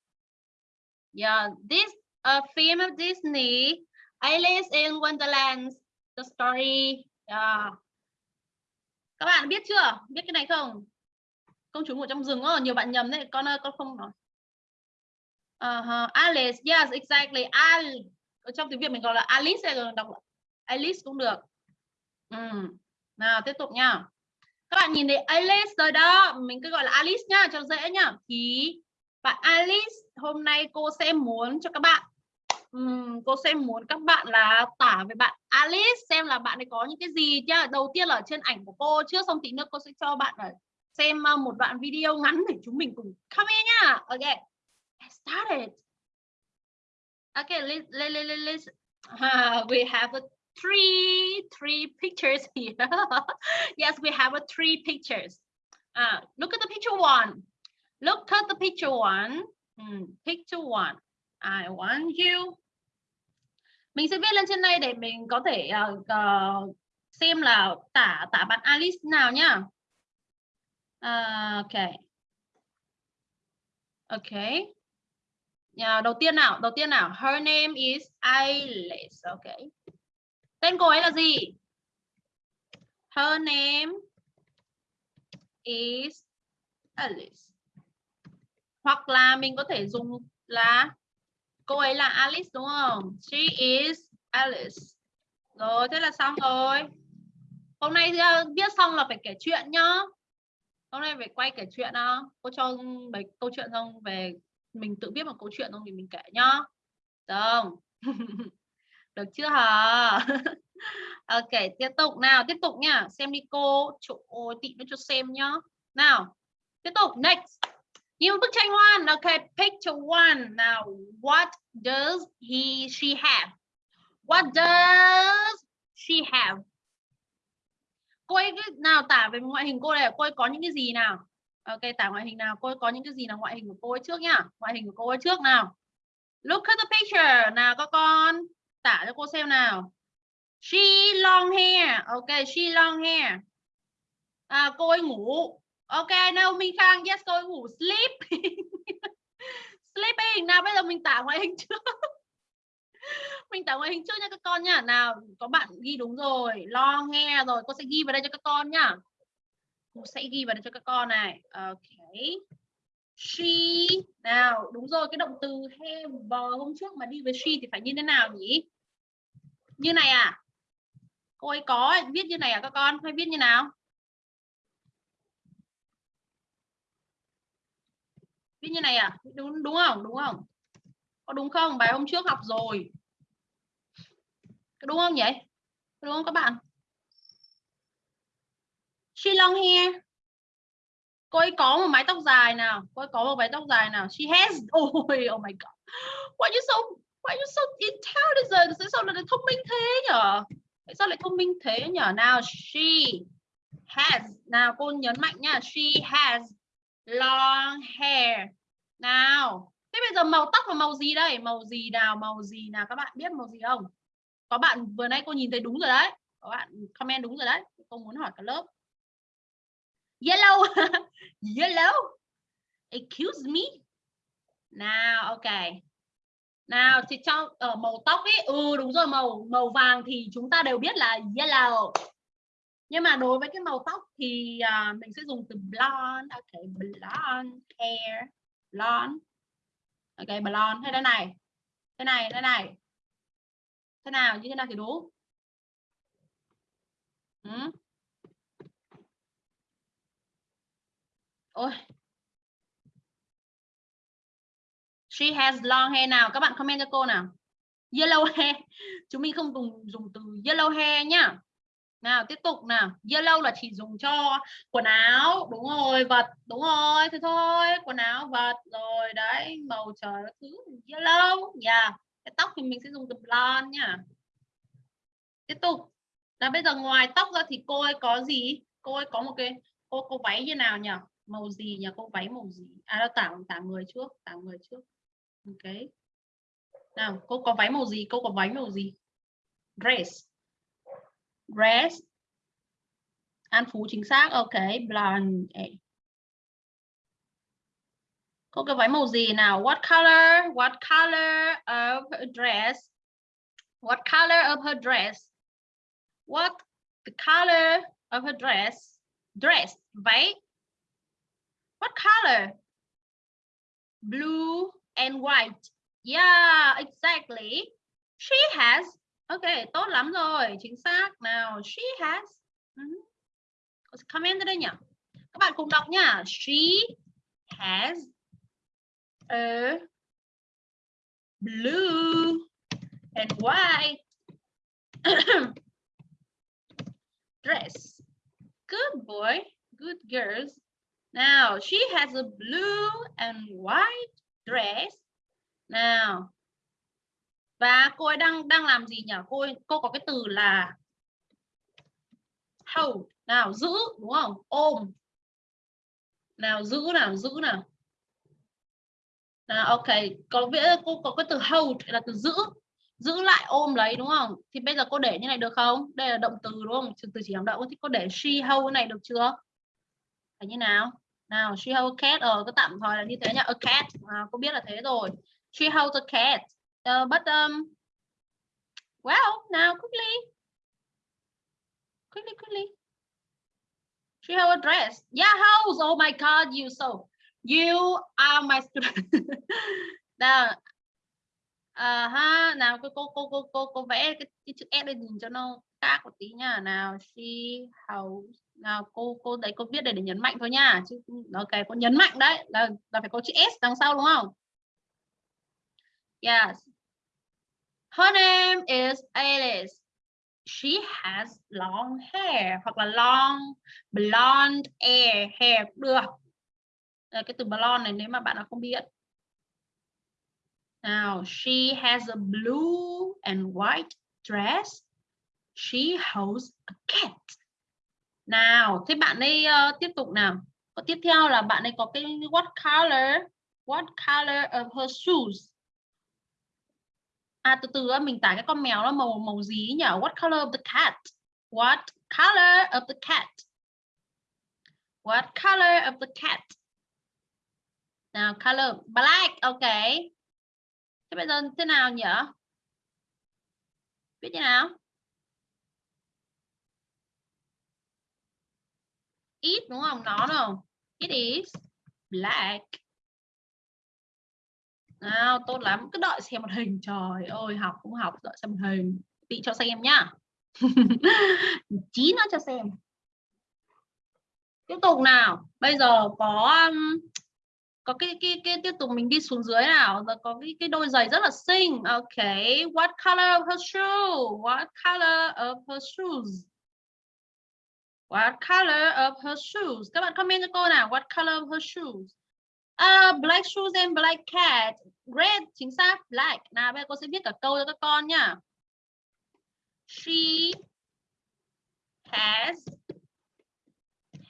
yeah, this, a film of Disney. Alice in Wonderland. The story. Yeah. các bạn biết chưa? Biết cái này không? Công chúa ngủ trong rừng có nhiều bạn nhầm đấy. Con ơi, con không nói. Uh -huh. Alice yes, exactly. Al ở trong tiếng Việt mình gọi là Alice hay đọc Alice cũng được. Um nào tiếp tục nha. Các bạn nhìn thấy Alice rồi đó. Mình cứ gọi là Alice nhá cho dễ nhá. Thì bạn Alice hôm nay cô sẽ muốn cho các bạn um, cô sẽ muốn các bạn là tả về bạn Alice xem là bạn ấy có những cái gì nhá. Đầu tiên là ở trên ảnh của cô trước xong tí nữa cô sẽ cho bạn ở xem ờ, một đoạn video ngắn để chúng mình cùng come in nhá. Ok. Let's start it. Okay let's, let's, let's, let's. Uh, we have a three three pictures here. yes, we have a three pictures. Uh, look at the picture one. Look at the picture one. Mm, picture one. I want you. Mình sẽ viết lên trên đây để mình có thể uh, uh, xem là tả tả bạn Alice nào nhá. Uh, ok. Ok. Yeah, đầu tiên nào, đầu tiên nào. Her name is Alice. Ok. Tên cô ấy là gì? Her name is Alice. Hoặc là mình có thể dùng là cô ấy là Alice đúng không? She is Alice. Rồi, thế là xong rồi. Hôm nay à, viết xong là phải kể chuyện nhá. Hôm nay phải quay kể chuyện đó. Cô cho mấy câu chuyện xong về mình tự viết một câu chuyện xong thì mình kể nhá. Được Được chưa hả? ok, tiếp tục nào, tiếp tục nha. Xem đi cô. chỗ tị nó cho xem nhá. Nào, tiếp tục. Next. Nhìn bức tranh one. Ok, picture one. Now, what does he, she have? What does she have? Cô ấy nào tả về ngoại hình cô này, cô ấy có những cái gì nào? Ok, tả ngoại hình nào, cô ấy có những cái gì là ngoại hình của cô ấy trước nhá. Ngoại hình của cô ấy trước nào. Look at the picture. Nào các con, tả cho cô xem nào. She long hair. Ok, she long hair. À, cô ấy ngủ. Ok, Naomi Khang, yes, cô ấy ngủ. Sleeping. Sleeping. Nào bây giờ mình tả ngoại hình trước. mình tả ngoại hình trước nha các con nhá. Nào, có bạn ghi đúng rồi. Long hair rồi, cô sẽ ghi vào đây cho các con nhá. Cô sẽ ghi vào đây cho các con này. Ok. She. Nào, đúng rồi, cái động từ have hôm trước mà đi với she thì phải như thế nào nhỉ? Như này à? cô ấy có viết như này à các con? Hay viết như nào? Viết như này à? Đúng đúng không? Đúng không? Có đúng không? Bài hôm trước học rồi. Đúng không nhỉ? Đúng không các bạn? She long hair. Cô ấy có một mái tóc dài nào? Cô ấy có một mái tóc dài nào? She has. Ôi oh my god. Why you so why you so intelligent sao lại thông minh thế nhở Tại sao lại thông minh thế nhở Nào, she has. Nào, cô nhấn mạnh nha. She has long hair. Nào. Thế bây giờ màu tóc là màu gì đây? Màu gì nào? Màu gì nào? Các bạn biết màu gì không? Có bạn vừa nãy cô nhìn thấy đúng rồi đấy. Có bạn comment đúng rồi đấy. Cô muốn hỏi cả lớp. Yellow. Yellow. Excuse me. Nào, ok nào thì cho ở màu tóc ấy ừ đúng rồi màu màu vàng thì chúng ta đều biết là yellow. Nhưng mà đối với cái màu tóc thì uh, mình sẽ dùng từ blonde ok blonde hair blonde. Ok blonde. Hay đây này thế này thế này. Thế nào như thế nào thì đúng ừ. ôi. She has long hair nào. Các bạn comment cho cô nào. Yellow hair. Chúng mình không dùng dùng từ yellow hair nhá. Nào tiếp tục nào. Yellow là chỉ dùng cho quần áo. Đúng rồi, vật. Đúng rồi, thế thôi. Quần áo, vật. Rồi đấy, màu trời thứ yellow. Yeah. Cái tóc thì mình sẽ dùng từ blonde nhá. Tiếp tục. Là bây giờ ngoài tóc ra thì cô ấy có gì? Cô ấy có một cái cô cô váy như nào nhỉ? Màu gì nhỉ? Cô váy màu gì? À nó tả tả người trước, tả người trước ok. Nào, cô có váy màu gì? Cô có váy màu gì? Dress. Dress. An phú chính xác. Ok, blonde. Cô có váy màu gì nào? What color? What color of her dress? What color of her dress? What the color of her dress? Dress. Váy. What color? Blue and white. Yeah, exactly. She has. Ok, tốt lắm rồi. Chính xác. Nào, she has. Uh -huh. Comment đây nhỉ? Các bạn cùng đọc nhá. She has a blue and white dress. Good boy. Good girls. Now, she has a blue and white dress. Nào. và cô ấy đang đang làm gì nhỉ? Cô ấy, cô có cái từ là hold. Nào giữ đúng không? Ôm. Nào giữ nào giữ nào. Nào ok. Có nghĩa cô có cái từ hold là từ giữ. Giữ lại ôm lấy đúng không? Thì bây giờ cô để như này được không? Đây là động từ đúng không? Từ chỉ động động thì cô để she hold này được chưa? Phải như nào? Nào she hold cat ở ờ, cứ tạm thời là như thế nhá. A cat à, cô biết là thế rồi. She holds a cat. Uh, but um well now quickly. Quickly quickly. She holds a dress. Yeah holds oh my god you so you are my student. Nào. À, ha nào cô cô cô cô cô cô vẽ cái, cái chữ S lên nhìn cho nó khác một tí nha. Nào she holds nào cô cô đấy cô viết để để nhấn mạnh thôi nha chứ ok cô nhấn mạnh đấy là là phải có chữ s đằng sau đúng không? Yes. Her name is Alice. She has long hair hoặc là long blonde hair hair cũng được. Đây, cái từ blonde này nếu mà bạn nào không biết. Nào she has a blue and white dress. She holds a cat nào thế bạn ấy uh, tiếp tục nào. Có tiếp theo là bạn ấy có cái what color what color of her shoes? À từ từ mình tải cái con mèo nó màu màu gì nhỉ? What color of the cat? What color of the cat? What color of the cat? Nào color black ok. Thế bây giờ thế nào nhỉ? Biết thế nào? It đúng không? Nó đâu? It is black. Nào, tốt lắm. Cứ đợi xem một hình. Trời ơi, học cũng học. Đợi xem một hình. Tị cho xem nhá. Chí nó cho xem. Tiếp tục nào. Bây giờ có um, có cái cái cái tiếp tục mình đi xuống dưới nào. Giờ có cái cái đôi giày rất là xinh. Ok. What color of her shoe? What color of her shoes? What color of her shoes? Các bạn comment cho cô nào. What color of her shoes? Uh, black shoes and black cat. Red, chính xác. Black. Nào, bây giờ cô sẽ viết cả câu cho các con nhá. She has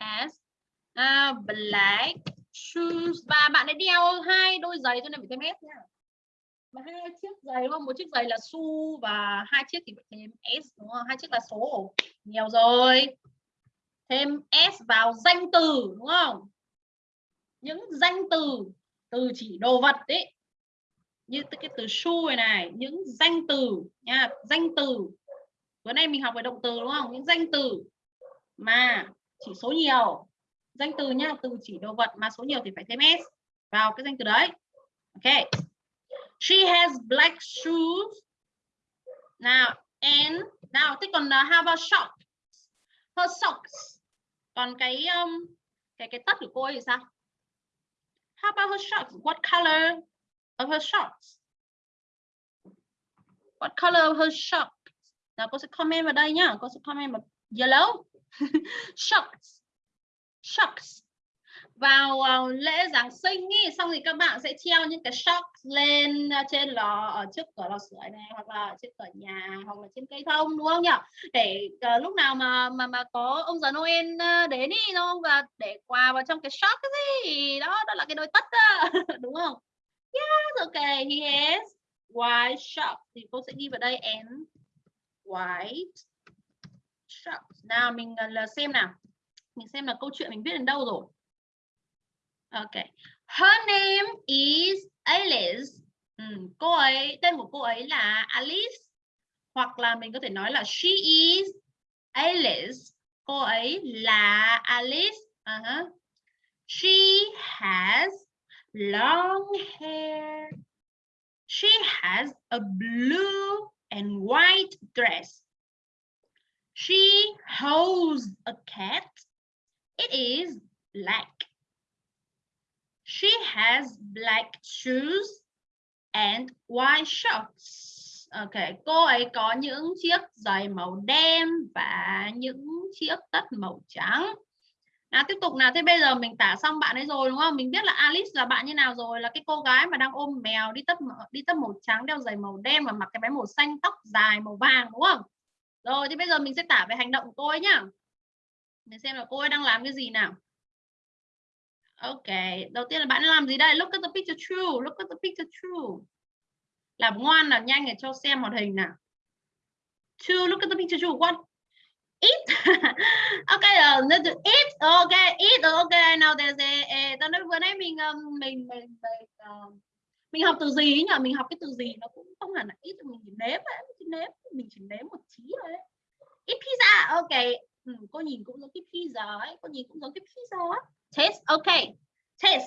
has uh, black shoes. Và bạn ấy đeo hai đôi giày cho nên phải thêm S nha. Mà hai chiếc giày đúng không? Một chiếc giày là su và hai chiếc thì phải thêm S đúng không? Hai chiếc là số. Nhiều rồi thêm s vào danh từ đúng không? Những danh từ từ chỉ đồ vật đấy như cái từ shoe này những danh từ nha danh từ. Bữa nay mình học về động từ đúng không? Những danh từ mà chỉ số nhiều. Danh từ nha từ chỉ đồ vật mà số nhiều thì phải thêm s vào cái danh từ đấy. Ok. She has black shoes. Now and now thế còn uh, how about socks? Her socks còn cái um, cái cái tất của cô ấy thì sao? How about her shorts? What color of her shorts? What color of her shorts? Nào cô sẽ comment vào đây nhá. Cô sẽ comment vào yellow. Shorts. Shorts vào uh, lễ Giáng sinh ý, xong thì các bạn sẽ treo những cái shop lên ờ, trên lò ở trước cửa lò sưởi này hoặc là trên cửa nhà hoặc là trên cây thông đúng không nhỉ? Để uh, lúc nào mà mà mà có ông già Noel đến đi đúng không? Và để quà vào trong cái shop cái gì đó đó là cái đôi tất đó. đúng không? Yes okay he has white shop thì cô sẽ ghi vào đây and white shop nào mình là xem nào. Mình xem là câu chuyện mình viết đến đâu rồi. Okay. Her name is Alice. Ừ, cô ấy tên của cô ấy là Alice hoặc là mình có thể nói là she is Alice. Cô ấy là Alice. Uh -huh. She has long hair. She has a blue and white dress. She holds a cat. It is black. She has black shoes and white shorts. Ok, cô ấy có những chiếc giày màu đen và những chiếc tất màu trắng. nào tiếp tục nào. Thế bây giờ mình tả xong bạn ấy rồi đúng không? Mình biết là Alice là bạn như nào rồi là cái cô gái mà đang ôm mèo đi tất đi tất màu trắng đeo giày màu đen và mặc cái váy màu xanh tóc dài màu vàng đúng không? Rồi thì bây giờ mình sẽ tả về hành động của cô ấy nhá. Mình xem là cô ấy đang làm cái gì nào. Ok, đầu tiên là bạn làm gì đây? Look at the picture true. Look at the picture true. Làm ngoan làm nhanh để cho xem hoạt hình nào. True, look at the picture true. What? Eat. ok, uh, eat. Ok, eat. Ok, now there's a, a tao nói vừa nãy mình um, mình mình mình, uh, mình học từ gì nhỉ? Mình học cái từ gì nó cũng không hẳn là eat, mình chỉ nếm ấy, mình chỉ nếm, mình chỉ nếm một tí thôi. Eat pizza. Ok. Ừ, cô nhìn cũng giống cái pizza ấy, cô nhìn cũng giống cái pizza ấy test. Ok. Test.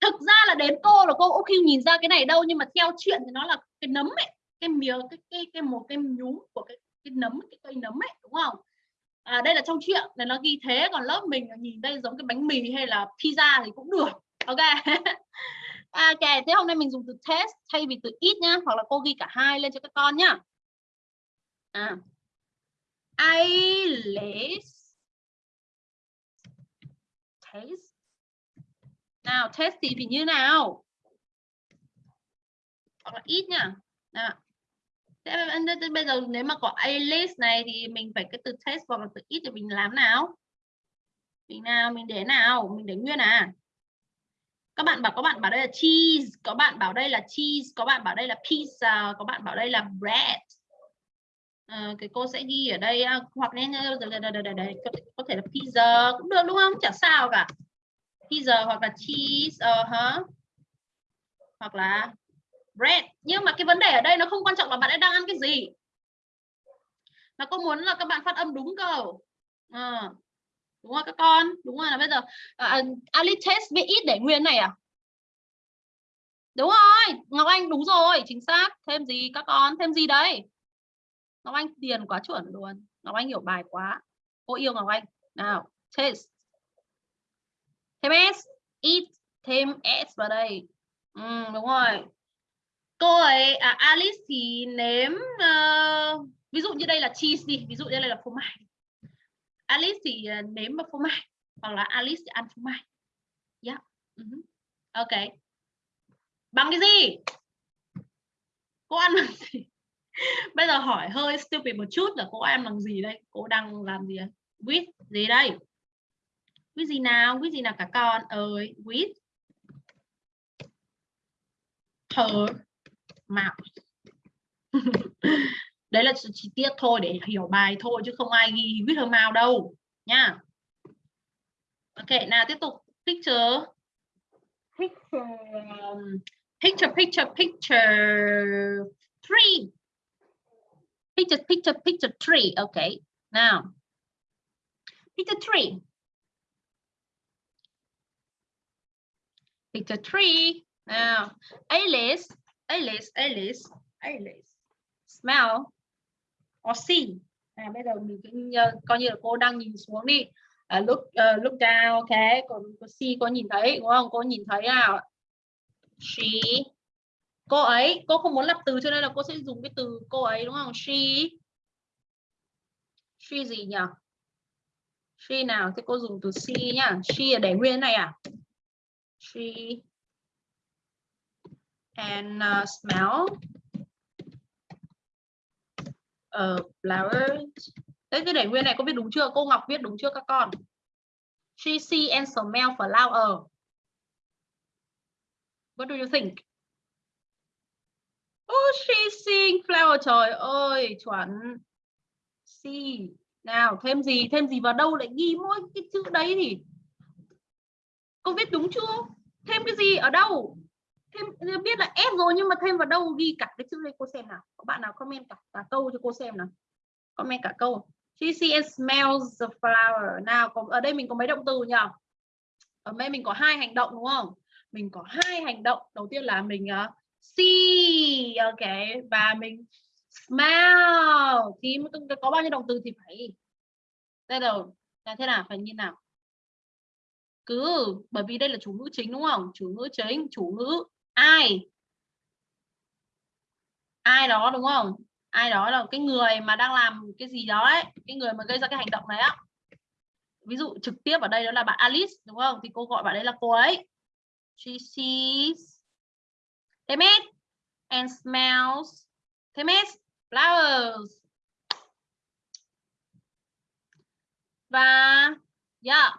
Thực ra là đến cô là cô cũng khi nhìn ra cái này đâu nhưng mà theo chuyện thì nó là cái nấm ấy cái miếng cái cái cái một cái nhúm của cái cái nấm cái cây nấm ấy đúng không? À, đây là trong chuyện này nó ghi thế còn lớp mình nhìn đây giống cái bánh mì hay là pizza thì cũng được. Ok. Ok thế hôm nay mình dùng từ test thay vì từ ít nhá hoặc là cô ghi cả hai lên cho các con nhá. À. Eyelids taste nào, test thì như nào? Hoặc là ít nha nào thế bây giờ nếu mà có a list này thì mình phải cái từ test hoặc là từ ít thì mình làm nào? Mình nào, mình để nào? Mình để nguyên à? Các bạn bảo các bạn bảo đây là cheese, có bạn bảo đây là cheese, có bạn bảo đây là pizza, có bạn bảo đây là bread à, cái cô sẽ ghi ở đây à, hoặc nên ờ, ờ, có, có thể là pizza cũng được đúng không? Chả sao cả. Pizza hoặc là cheese uh -huh. hoặc là bread. Nhưng mà cái vấn đề ở đây nó không quan trọng là bạn ấy đang ăn cái gì. Mà cô muốn là các bạn phát âm đúng cơ à, đúng rồi các con. Đúng rồi là bây giờ à, à, uh, Ali test với ít để nguyên này à? Đúng rồi Ngọc Anh đúng rồi chính xác. Thêm gì các con? Thêm gì đấy Ngọc Anh tiền quá chuẩn luôn. Ngọc Anh hiểu bài quá. Cô yêu Ngọc Anh. Nào taste thêm s. Eat thêm s vào đây. Ừ, đúng rồi. Cô ấy à, Alice thì nếm uh, ví dụ như đây là cheese đi. Ví dụ như đây là phô mai. Alice thì uh, nếm vào phô mai. Hoặc là Alice thì ăn phô mai. Yeah. uh -huh. ok. Bằng cái gì? Cô ăn bằng gì? bây giờ hỏi hơi stupid một chút là cô em làm gì đây? Cô đang làm gì with gì đây? With gì nào? With gì nào cả con? Ơi with her mouth. Đấy là chi tiết thôi để hiểu bài thôi chứ không ai ghi with her mouth đâu nha ok nào tiếp tục. Picture. Picture. Um, picture picture picture. Three Picture, picture, picture tree. Okay, now picture tree. Picture tree. Now, Alice, Alice, Alice, Alice. Smell or see. À, bây giờ mình cứ ờ, coi như là cô đang nhìn xuống đi. Uh, look, uh, look down, okay. Còn cô see cô nhìn thấy đúng không? Cô nhìn thấy nào? She cô ấy cô không muốn lập từ cho nên là cô sẽ dùng cái từ cô ấy đúng không? She. She gì nhỉ? She nào? Thì cô dùng từ she nhá. She là để nguyên này à? She. And uh, smell. Uh, flowers. Thế cái để nguyên này có viết đúng chưa? Cô Ngọc viết đúng chưa các con? She see and smell flower. Ờ. What do you think? Oh, she sing flower. Trời ơi, chuẩn. See. Nào, thêm gì? Thêm gì vào đâu lại ghi mỗi cái chữ đấy thì cô viết đúng chưa? Thêm cái gì ở đâu? Thêm biết là S rồi nhưng mà thêm vào đâu ghi cả cái chữ đây cô xem nào. Có bạn nào comment cả, cả câu cho cô xem nào. Comment cả câu. She sees smells the flower. Nào, có, ở đây mình có mấy động từ nhỉ? Ở đây mình có hai hành động đúng không? Mình có hai hành động. Đầu tiên là mình uh, see, ok. Và mình smell. Thì có bao nhiêu động từ thì phải đây đầu là thế nào? Phải như nào? Cứ, bởi vì đây là chủ ngữ chính, đúng không? Chủ ngữ chính, chủ ngữ ai? Ai đó, đúng không? Ai đó là cái người mà đang làm cái gì đó ấy, cái người mà gây ra cái hành động này á. Ví dụ trực tiếp ở đây đó là bạn Alice, đúng không? Thì cô gọi bạn đấy là cô ấy. She sees they met and smells. They met flowers. Và yeah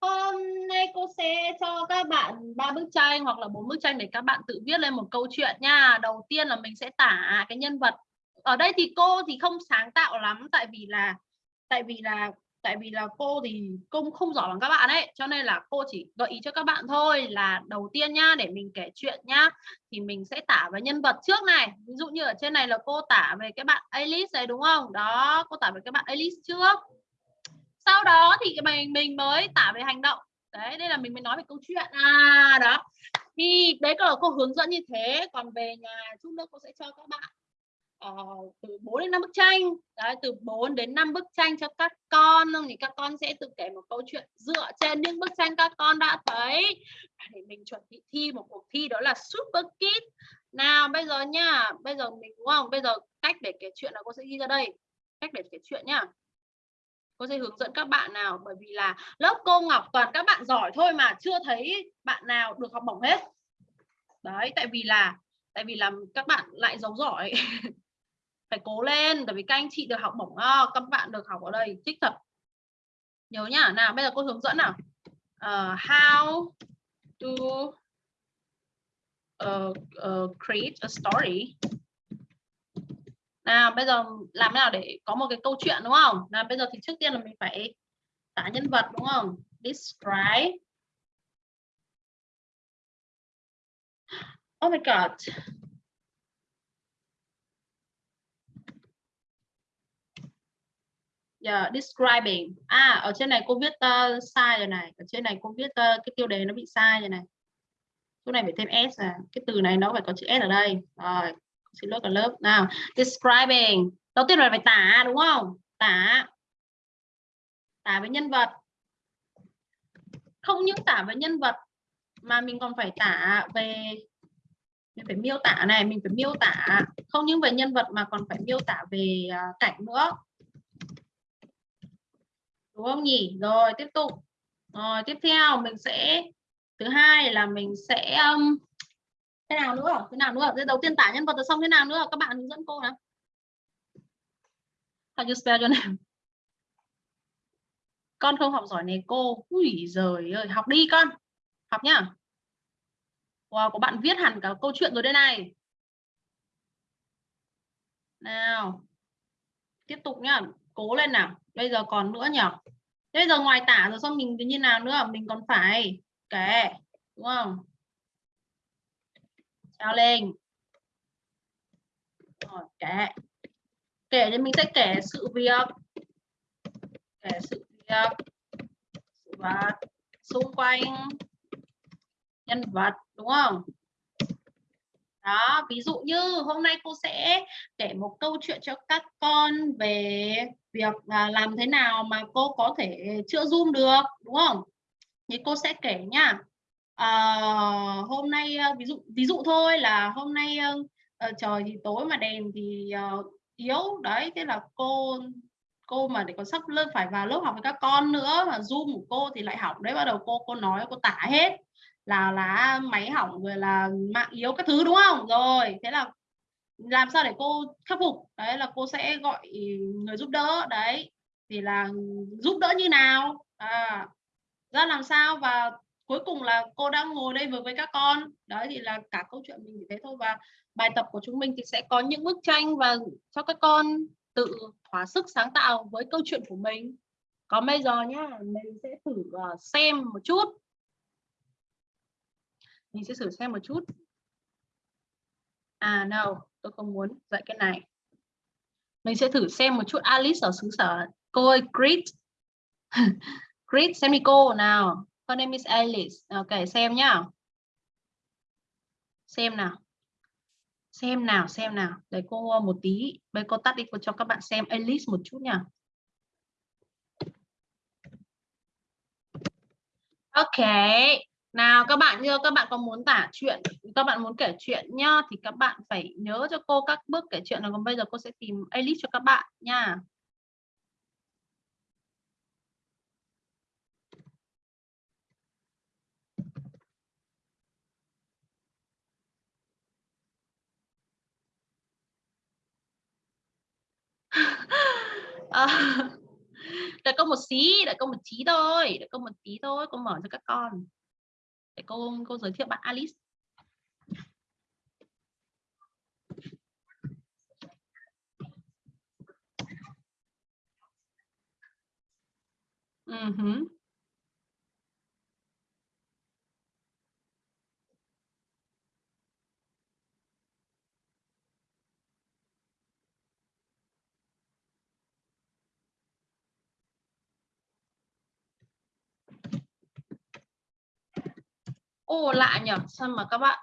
hôm nay cô sẽ cho các bạn ba bức tranh hoặc là bốn bức tranh để các bạn tự viết lên một câu chuyện nha. Đầu tiên là mình sẽ tả cái nhân vật. Ở đây thì cô thì không sáng tạo lắm, tại vì là, tại vì là tại vì là cô thì cũng không giỏi bằng các bạn ấy, cho nên là cô chỉ gợi ý cho các bạn thôi là đầu tiên nhá, để mình kể chuyện nhá, thì mình sẽ tả về nhân vật trước này. Ví dụ như ở trên này là cô tả về cái bạn Alice này đúng không? Đó, cô tả về cái bạn Alice trước. Sau đó thì mình mình mới tả về hành động. Đấy, đây là mình mới nói về câu chuyện. À đó. Thì đấy là cô hướng dẫn như thế. Còn về nhà chút nữa cô sẽ cho các bạn uh, từ 4 đến 5 bức tranh. Đấy, từ 4 đến 5 bức tranh cho các con thì các con sẽ tự kể một câu chuyện dựa trên những bức tranh các con đã thấy. Để mình chuẩn bị thi một cuộc thi đó là Super Kid nào bây giờ nha bây giờ mình đúng không? Bây giờ cách để kể chuyện là cô sẽ ghi ra đây. Cách để kể chuyện nhá. Cô sẽ hướng dẫn các bạn nào bởi vì là lớp cô Ngọc toàn các bạn giỏi thôi mà chưa thấy bạn nào được học bổng hết. Đấy tại vì là tại vì làm các bạn lại giấu giỏi. phải cố lên bởi vì các anh chị được học bổng oh, các bạn được học ở đây thích thật. Nhớ nhá nào bây giờ cô hướng dẫn nào. Uh, how to uh, uh, create a story. Nào bây giờ làm thế nào để có một cái câu chuyện đúng không? Nào bây giờ thì trước tiên là mình phải tả nhân vật đúng không? Describe. Oh my god. Yeah, describing. À ở trên này cô viết uh, sai rồi này. Ở trên này cô viết uh, cái tiêu đề nó bị sai rồi này. Chỗ này phải thêm s à cái từ này nó phải có chữ s ở đây. Rồi xin lỗi cả lớp. Nào describing. Đầu tiên là phải tả đúng không? Tả. Tả với nhân vật. Không những tả với nhân vật mà mình còn phải tả về mình phải miêu tả này mình phải miêu tả. Không những về nhân vật mà còn phải miêu tả về ờ, cảnh nữa đúng không nhỉ? Rồi tiếp tục. Rồi tiếp theo mình sẽ thứ hai là mình sẽ um, thế nào nữa? Thế nào nữa? Thế đầu tiên tả nhân vật rồi xong thế nào nữa? Các bạn hướng dẫn cô nào. How you spell your name? Con không học giỏi này cô. Ui giời ơi học đi con. Học nhá. Wow có bạn viết hẳn cả câu chuyện rồi đây này. Nào. Tiếp tục nhá cố lên nào. Bây giờ còn nữa nhỉ bây giờ ngoài tả rồi, xong mình như nào nữa? Mình còn phải kể, đúng không? Trao lên. Rồi, kể. Kể thì mình sẽ kể sự việc. Kể sự việc. Sự vật, xung quanh, nhân vật, đúng không? Đó ví dụ như hôm nay cô sẽ kể một câu chuyện cho các con về việc à, làm thế nào mà cô có thể chữa zoom được đúng không? Thì cô sẽ kể nha. À, hôm nay ờ, ví dụ ví dụ thôi là hôm nay uh, trời thì tối mà đèn thì uh, yếu. Đấy thế là cô cô mà để còn sắp lên phải vào lớp học với các con nữa mà zoom của cô thì lại hỏng đấy bắt đầu cô cô nói cô tả hết là là máy hỏng rồi là mạng yếu các thứ đúng không? Rồi thế là làm sao để cô khắc phục? Đấy là cô sẽ gọi người giúp đỡ đấy. Thì là giúp đỡ như nào? À, ra làm sao? Và cuối cùng là cô đang ngồi đây với với các con. Đấy thì là cả câu chuyện mình chỉ thế thôi. Và bài tập của chúng mình thì sẽ có những bức tranh và cho các con tự thỏa sức sáng tạo với câu chuyện của mình. Còn bây giờ nhá mình sẽ thử ờ, xem một chút mình sẽ thử xem một chút. À no tôi không muốn dạy cái này. Mình sẽ thử xem một chút Alice ở xứ sở. Cô ơi greet greet xem đi cô. Nào her name is Alice. Ok xem nhá. Xem nào. Xem nào xem nào. Để cô ờ, một tí. Bây cô tắt đi, cô cho các bạn xem Alice một chút nha ok nào các bạn như các bạn có muốn tả chuyện các bạn muốn kể chuyện nhá thì các bạn phải nhớ cho cô các bước kể chuyện rồi còn bây giờ cô sẽ tìm Alice cho các bạn nha. À, đợi cô một xí đợi có một tí thôi đợi có một tí thôi cô mở cho các con để cô cô giới thiệu bạn Alice ừ Uh -huh. Ô lạ nhỉ. Sao mà các bạn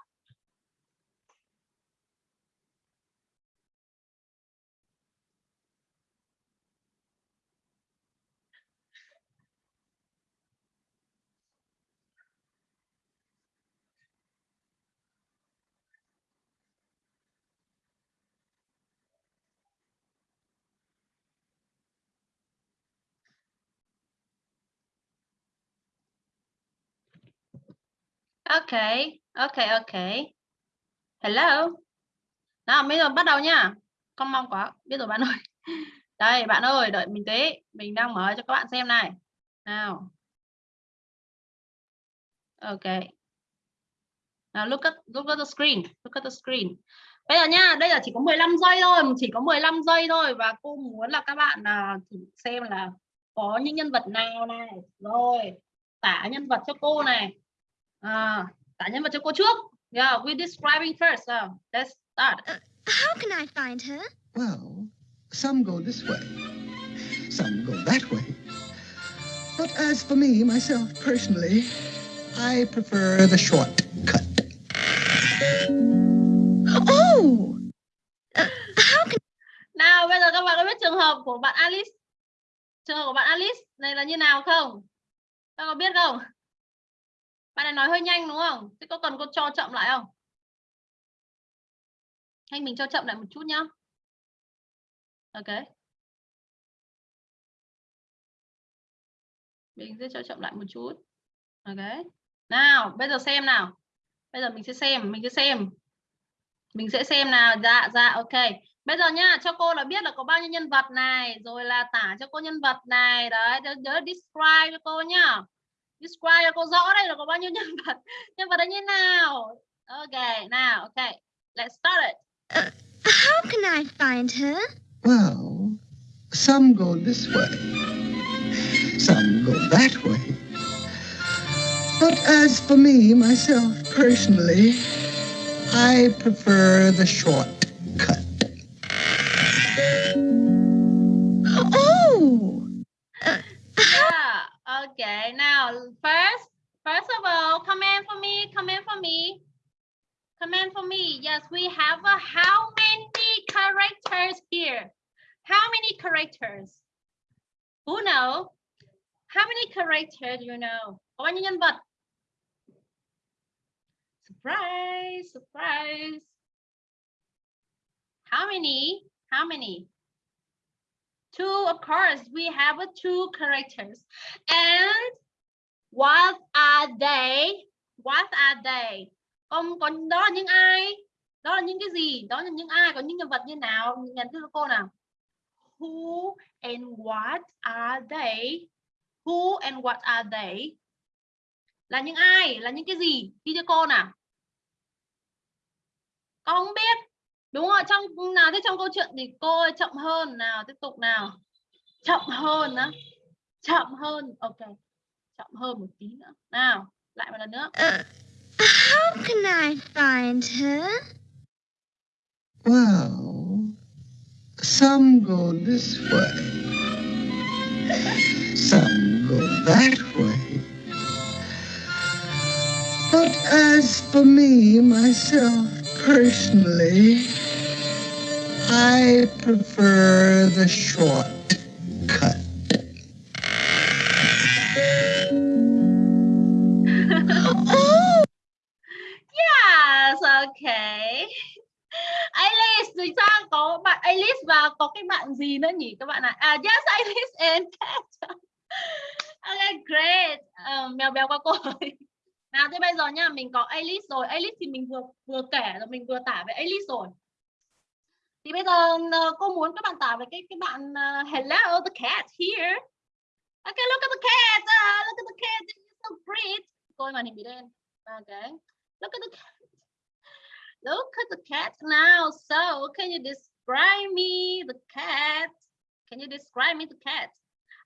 Ok, ok, ok. Hello. Nào, bây giờ bắt đầu nha. Con mong quá, biết rồi bạn ơi. Đây, bạn ơi, đợi mình tí. Mình đang mở cho các bạn xem này. Nào. Ok. Now look at, look at the screen. Look at the screen. Bây giờ nha, đây là chỉ có 15 giây thôi, chỉ có 15 giây thôi và cô muốn là các bạn là thử xem là có những nhân vật nào này. Rồi, tả nhân vật cho cô này. À, tả nhân vật cho cô trước. Yeah, we describing first. So, let's start. How can I find her? Well, some go this way, some go that way. But as for me, myself, personally, I prefer the shortcut. Oh! Uh, how can Nào, bây giờ các bạn có biết trường hợp của bạn Alice? Trường hợp của bạn Alice này là như nào không? Các bạn có biết không? Bạn này nói hơi nhanh đúng không? Thế có cần cô cho chậm lại không? Hay mình cho chậm lại một chút nhá. Ok. Mình sẽ cho chậm lại một chút. Ok. Nào, bây giờ xem nào. Bây giờ mình sẽ xem, mình sẽ xem. Mình sẽ xem nào. Dạ, dạ, ok. Bây giờ nhá, cho cô là biết là có bao nhiêu nhân vật này, rồi là tả cho cô nhân vật này, đấy, nhớ, nhớ describe cho cô nhá. Describe cho cô rõ đây là có bao nhiêu nhân vật. Nhân vật là như nào? Ok, nào, ok. Let's start it. Uh, how can I find her? Well, some go this way, some go that way. But as for me, myself, personally, I prefer the shortcut. Oh! Yeah, okay. Now, first, first of all, comment for me, comment for me. Comment for me. Yes, we have a, how many characters here? How many characters? Who know? How many characters you know? Có bao nhiêu? Surprise, surprise. How many? How many? Two, of course, we have two characters. And what are they? What are they? Còn, có đó là những ai? Đó là những cái gì? Đó là những ai? Có những nhân vật như nào? Nhắn tin cho cô nào. Who and what are they? Who and what are they? Là những ai? Là những cái gì? Đi cho cô nào. Con không biết. Đúng rồi, trong nào thế trong câu chuyện thì cô ơi, chậm hơn nào, tiếp tục nào. Chậm hơn á. Chậm hơn. Ok. Chậm hơn một tí nữa. Nào, lại một lần nữa. Uh, how can I find her? Well, some go this way, some go that way. But as for me, myself, personally, I prefer the shortcut. Oh! Yes, okay. Alice, thì sao có bạn Alice và có cái bạn gì nữa nhỉ các bạn ạ? À? yes, Alice and Cat. okay, great. Uh, mèo béo qua cô ơi. Nào thế bây giờ nha, mình có Alice rồi. Alice thì mình vừa vừa kể rồi mình vừa tả về Alice rồi thì bây giờ ờ, cô muốn các bạn tả về cái cái bạn uh, hello the cat here. Okay look at the cat uh, look at the cat it's so pretty. Cô màn hình bị đen okay look at the cat. Look at the cat now. So can you describe me the cat? Can you describe me the cat?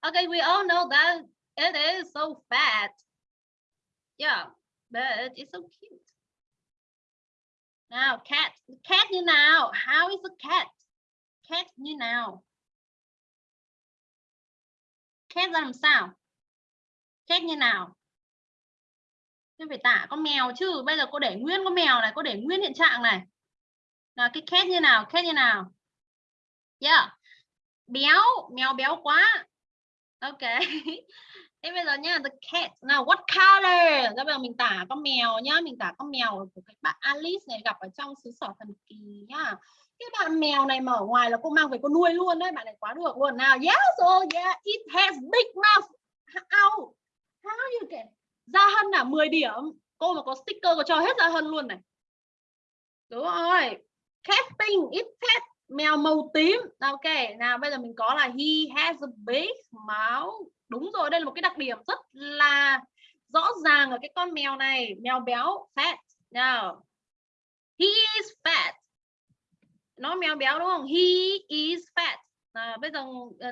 Okay we all know that it is so fat. Yeah but it's so cute nào, cat cat như nào? How is a cat? Cat như nào? Cat ra làm sao? Cat như nào? Thế phải tả con mèo chứ, bây giờ cô để nguyên con mèo này, cô để nguyên hiện trạng này. Là cái cat như nào? Cat như nào? Yeah. Béo, mèo béo quá. Ok. thế bây giờ nhá, the cat. Nào, what color? Bây giờ mình tả con mèo nhá, mình tả con mèo của cái bạn Alice này gặp ở trong xứ sở thần kỳ nhá. Cái bạn mèo này mở ngoài là cô mang về cô nuôi luôn đấy, bạn này quá được luôn. Nào, yes oh yeah, it has big mouth. How? How you can? Gia Hân là 10 điểm. Cô mà có sticker có cho hết Gia Hân luôn này. Đúng rồi. Cat pink it cat mèo màu tím. Ok, nào, bây giờ mình có là he has a big mouth đúng rồi đây là một cái đặc điểm rất là rõ ràng ở cái con mèo này. Mèo béo fat. Nào. He is fat. Nó mèo béo đúng không? He is fat. À, bây giờ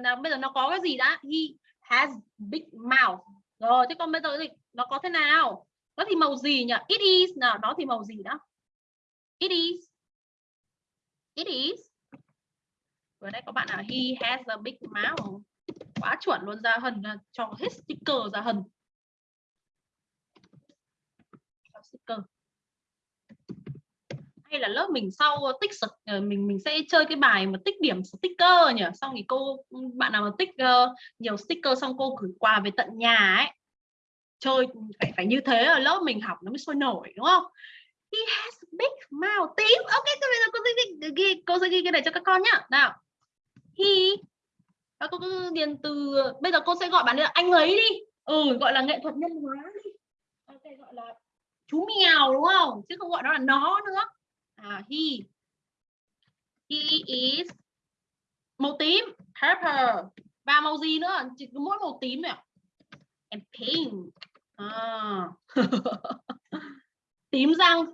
nào bây giờ nó có cái gì đã? He has big mouth. Rồi thế còn bây giờ thì nó có thế nào? Nó thì màu gì nhỉ? It is. Nào nó thì màu gì đó? It is. It is. Vừa nãy có bạn nào he has a big mouth quá chuẩn luôn ra hần cho hết sticker ra hần cho sticker. Hay là lớp mình sau tích ờ, mình mình sẽ chơi cái bài mà tích điểm sticker nhỉ? Xong thì cô bạn nào mà tích uh, nhiều sticker xong cô gửi quà về tận nhà ấy. Chơi phải phải như thế ở lớp mình học nó mới sôi nổi đúng không? He has a big mouth. Tím ok bây giờ cô sẽ ghi cô sẽ ghi cái này cho các con nhá. Nào. He và cô cứ điền từ, bây giờ cô sẽ gọi bạn là anh ấy đi. Ừ gọi là nghệ thuật nhân hóa đi. Ok gọi là chú mèo, đúng không? Chứ không gọi nó là nó nữa. À he. He is màu tím, purple. Và màu gì nữa? Chỉ có mỗi màu tím này and pink. À. tím răng.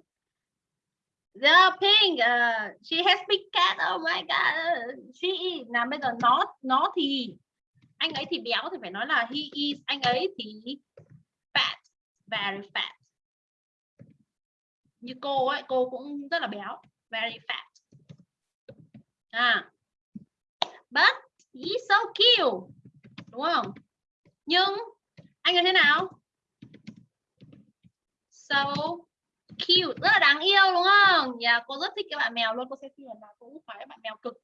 The pink, uh, she has big cat. Oh my god, ờ, she is. Nào bây giờ nó nó thì anh ấy thì béo thì phải nói là he is. Anh ấy thì fat, very fat. Như cô ấy, cô cũng rất là béo, very fat. À, but he's so cute, đúng không? Nhưng anh ấy thế nào? So cute rất là đáng yêu đúng không? Yeah, cô rất thích cái bạn mèo luôn. Cô sẽ phiền là cô cũng phải bạn mèo cực.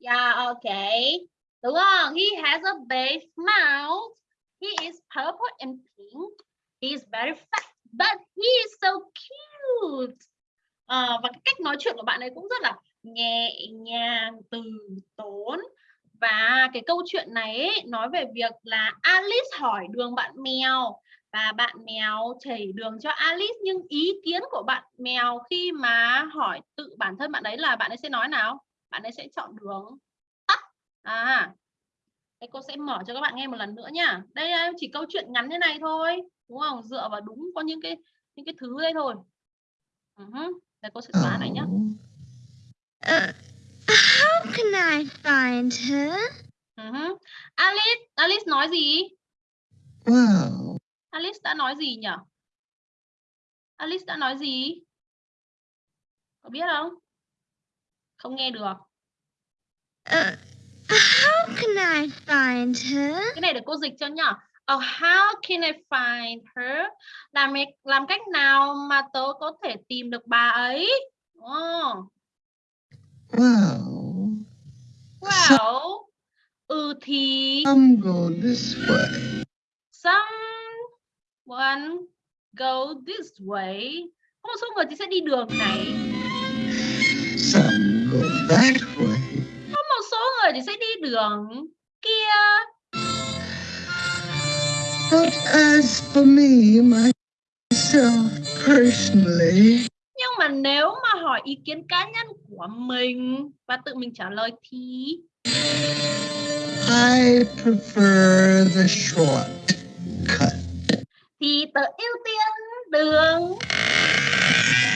Yeah, okay. Đúng không? He has a big mouth. He is purple and pink. He is very fat, but he is so cute. À, và cái cách nói chuyện của bạn ấy cũng rất là nhẹ nhàng, từ tốn. Và cái câu chuyện này ấy, nói về việc là Alice hỏi đường bạn mèo và bạn mèo chỉ đường cho Alice nhưng ý kiến của bạn mèo khi mà hỏi tự bản thân bạn ấy là bạn ấy sẽ nói nào? Bạn ấy sẽ chọn đường tắt. À đây cô sẽ mở cho các bạn nghe một lần nữa nha. Đây chỉ câu chuyện ngắn như này thôi đúng không? Dựa vào đúng có những cái những cái thứ đây thôi. Uh -huh. đây cô sẽ xóa này nhá. Uh, how can I find her? Uh -huh. Alice Alice nói gì? Wow Alice đã nói gì nhỉ? Alice đã nói gì? Có biết không? Không nghe được. Uh, how can I find her? Cái này để cô dịch cho nhá. Oh, how can I find her? Làm làm cách nào mà tớ có thể tìm được bà ấy? Oh. Wow. Well. Ừ thì. Some go this way. Some one go this way. Có một số người thì sẽ đi đường này. Some go that way. Có một số người thì sẽ đi đường kia. But as for me myself personally nhưng mà nếu mà hỏi ý kiến cá nhân của mình và tự mình trả lời thì? I prefer the shortcut thì tớ ưu tiên đường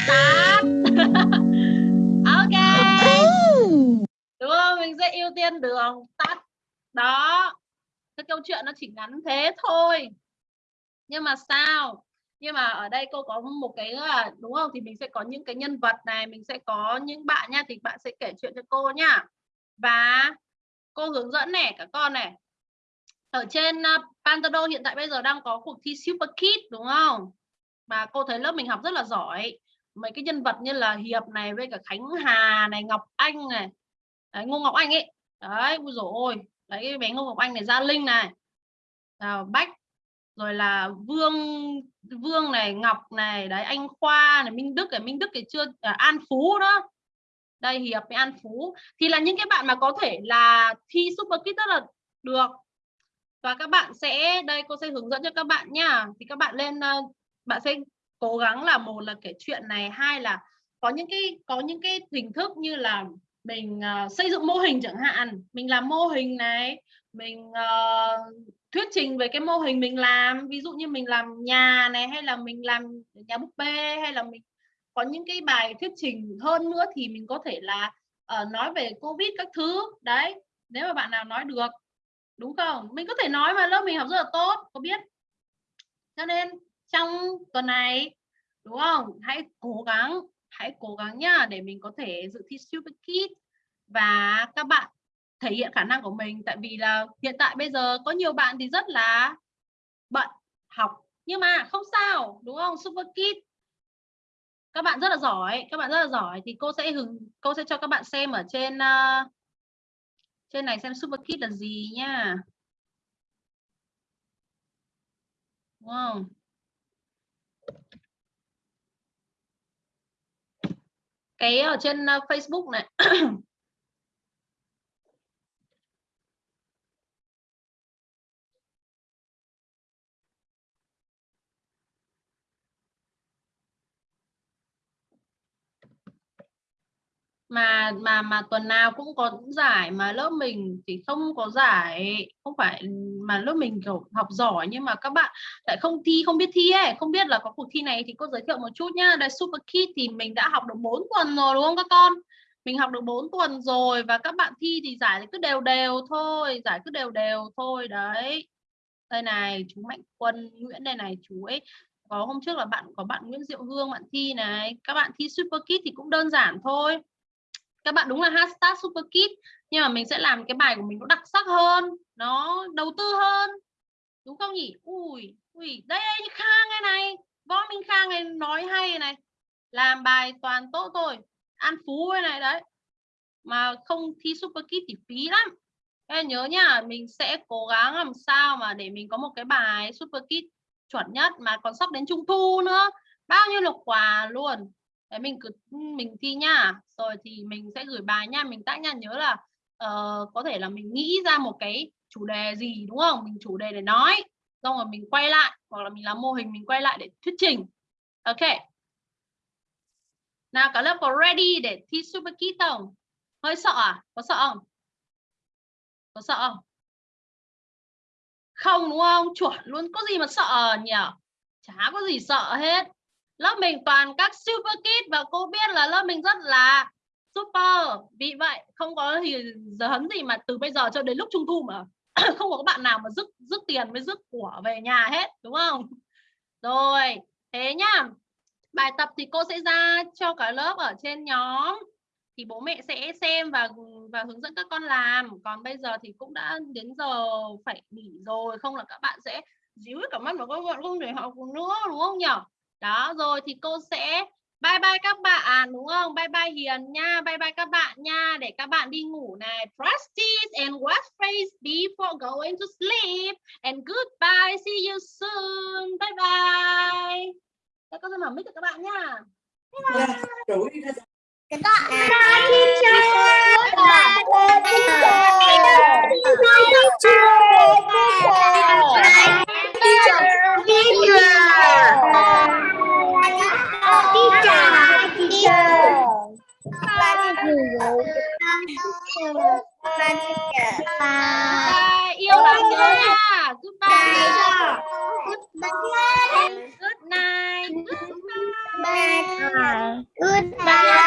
tắt. ok. Đúng không? Mình sẽ ưu tiên đường tắt. Đó. Cái câu chuyện nó chỉ ngắn thế thôi. Nhưng mà sao? Nhưng mà ở đây cô có một cái à, đúng không? Thì mình sẽ có những cái nhân vật này, mình sẽ có những bạn nha thì bạn sẽ kể chuyện cho cô nha Và cô hướng dẫn này cả con này. Ở trên uh, Pantado hiện tại bây giờ đang có cuộc thi Super Kid đúng không? Mà cô thấy lớp mình học rất là giỏi. Mấy cái nhân vật như là Hiệp này với cả Khánh Hà này, Ngọc Anh này. Đấy, Ngô Ngọc Anh ấy. Đấy, ui dồi ôi. Đấy cái bé Ngô Ngọc Anh này, Gia Linh này. À, Bách rồi là Vương Vương này, Ngọc này, đấy anh Khoa này, Minh Đức này, Minh Đức thì chưa à, An Phú đó. Đây Hiệp với An Phú thì là những cái bạn mà có thể là thi Super Kid rất là được. Và các bạn sẽ đây cô sẽ hướng dẫn cho các bạn nha. Thì các bạn lên ờ, bạn sẽ cố gắng là một là kể chuyện này, hai là có những cái có những cái hình thức như là mình uh, xây dựng mô hình chẳng hạn, mình làm mô hình này, mình uh, thuyết trình về cái mô hình mình làm. Ví dụ như mình làm nhà này hay là mình làm nhà búp bê hay là mình có những cái bài thuyết trình hơn nữa thì mình có thể là uh, nói về covid các thứ. Đấy nếu mà bạn nào nói được đúng không? Mình có thể nói mà lớp mình học rất là tốt có biết? Cho nên trong tuần này đúng không? Hãy cố gắng hãy cố gắng nhá để mình có thể dự thi super kid và các bạn thể hiện khả năng của mình. Tại vì là hiện tại bây giờ có nhiều bạn thì rất là bận học. Nhưng mà không sao đúng không? Super kid các bạn rất là giỏi các bạn rất là giỏi thì cô sẽ hứng cô sẽ cho các bạn xem ở trên uh, trên này xem super kid là gì nha đúng không cái ở trên ờ, Facebook này mà mà mà tuần nào cũng có giải mà lớp mình thì không có giải. Không phải, mà lớp mình, kiểu, học giỏi nhưng mà các bạn lại không thi, không biết thi ấy. Không biết là có cuộc thi này thì cô giới thiệu một chút nhá. Đây Super Kid thì mình đã học được 4 tuần rồi, đúng không các con? Mình học được 4 tuần rồi và các bạn thi thì giải thì cứ đều đều thôi. Giải cứ đều đều thôi, đấy. Đây này, chú Mạnh Quân Nguyễn đây này, chú ấy. Có hôm trước là bạn, có bạn Nguyễn Diệu Hương bạn thi này. Các bạn thi Super Kid thì cũng đơn giản thôi các bạn đúng là hashtag super kit nhưng mà mình sẽ làm cái bài của mình nó đặc sắc hơn nó đầu tư hơn. Đúng không nhỉ? Ui ui đây đây khang này này. Võ minh khang này nói hay này. Làm bài toàn tốt thôi. An phú này, này đấy. Mà không thi super kit thì phí lắm. Em nhớ nhá mình sẽ cố gắng làm sao mà để mình có một cái bài super kit chuẩn nhất mà còn sắp đến trung thu nữa. Bao nhiêu là quà luôn đấy mình cứ ừ, mình thi nha. Rồi thì mình sẽ gửi bài nha. Mình tác nha nhớ là uh, có thể là mình nghĩ ra một cái chủ đề gì đúng không? Mình chủ đề để nói xong rồi mình quay lại hoặc là mình làm mô hình mình quay lại để thuyết trình. Ok. Nào cả lớp có ready để thi super kit không? Hơi sợ à? Có sợ không? Có sợ không? Không đúng không? Chuẩn luôn. Có gì mà sợ nhỉ? Chả có gì sợ hết lớp mình toàn các super kid và cô biết là lớp mình rất là super. Vì vậy, không có thì giờ hấn gì mà từ bây giờ cho đến lúc trung thu mà không có bạn nào mà rước rước tiền với rước của về nhà hết, đúng không? Rồi, thế nhá. Bài tập thì cô sẽ ra cho cả lớp ở trên nhóm. Thì bố mẹ sẽ xem và và hướng dẫn các con làm. Còn bây giờ thì cũng đã đến giờ phải nghỉ rồi, không là các bạn sẽ díu cả mắt vào các bạn không để học nữa, đúng không nhỉ đó rồi thì cô sẽ bye bye các bạn đúng không bye bye hiền nha bye bye các bạn nha để các bạn đi ngủ này practice and wash face before going to sleep and goodbye see you soon bye bye các con sẽ mở mic cho các bạn nha bye bye. Các bạn teacher. Teacher. Teacher. Teacher. Bye teacher. Bye. Bye yêu lắm nhớ nha goodbye goodbye good night goodbye goodbye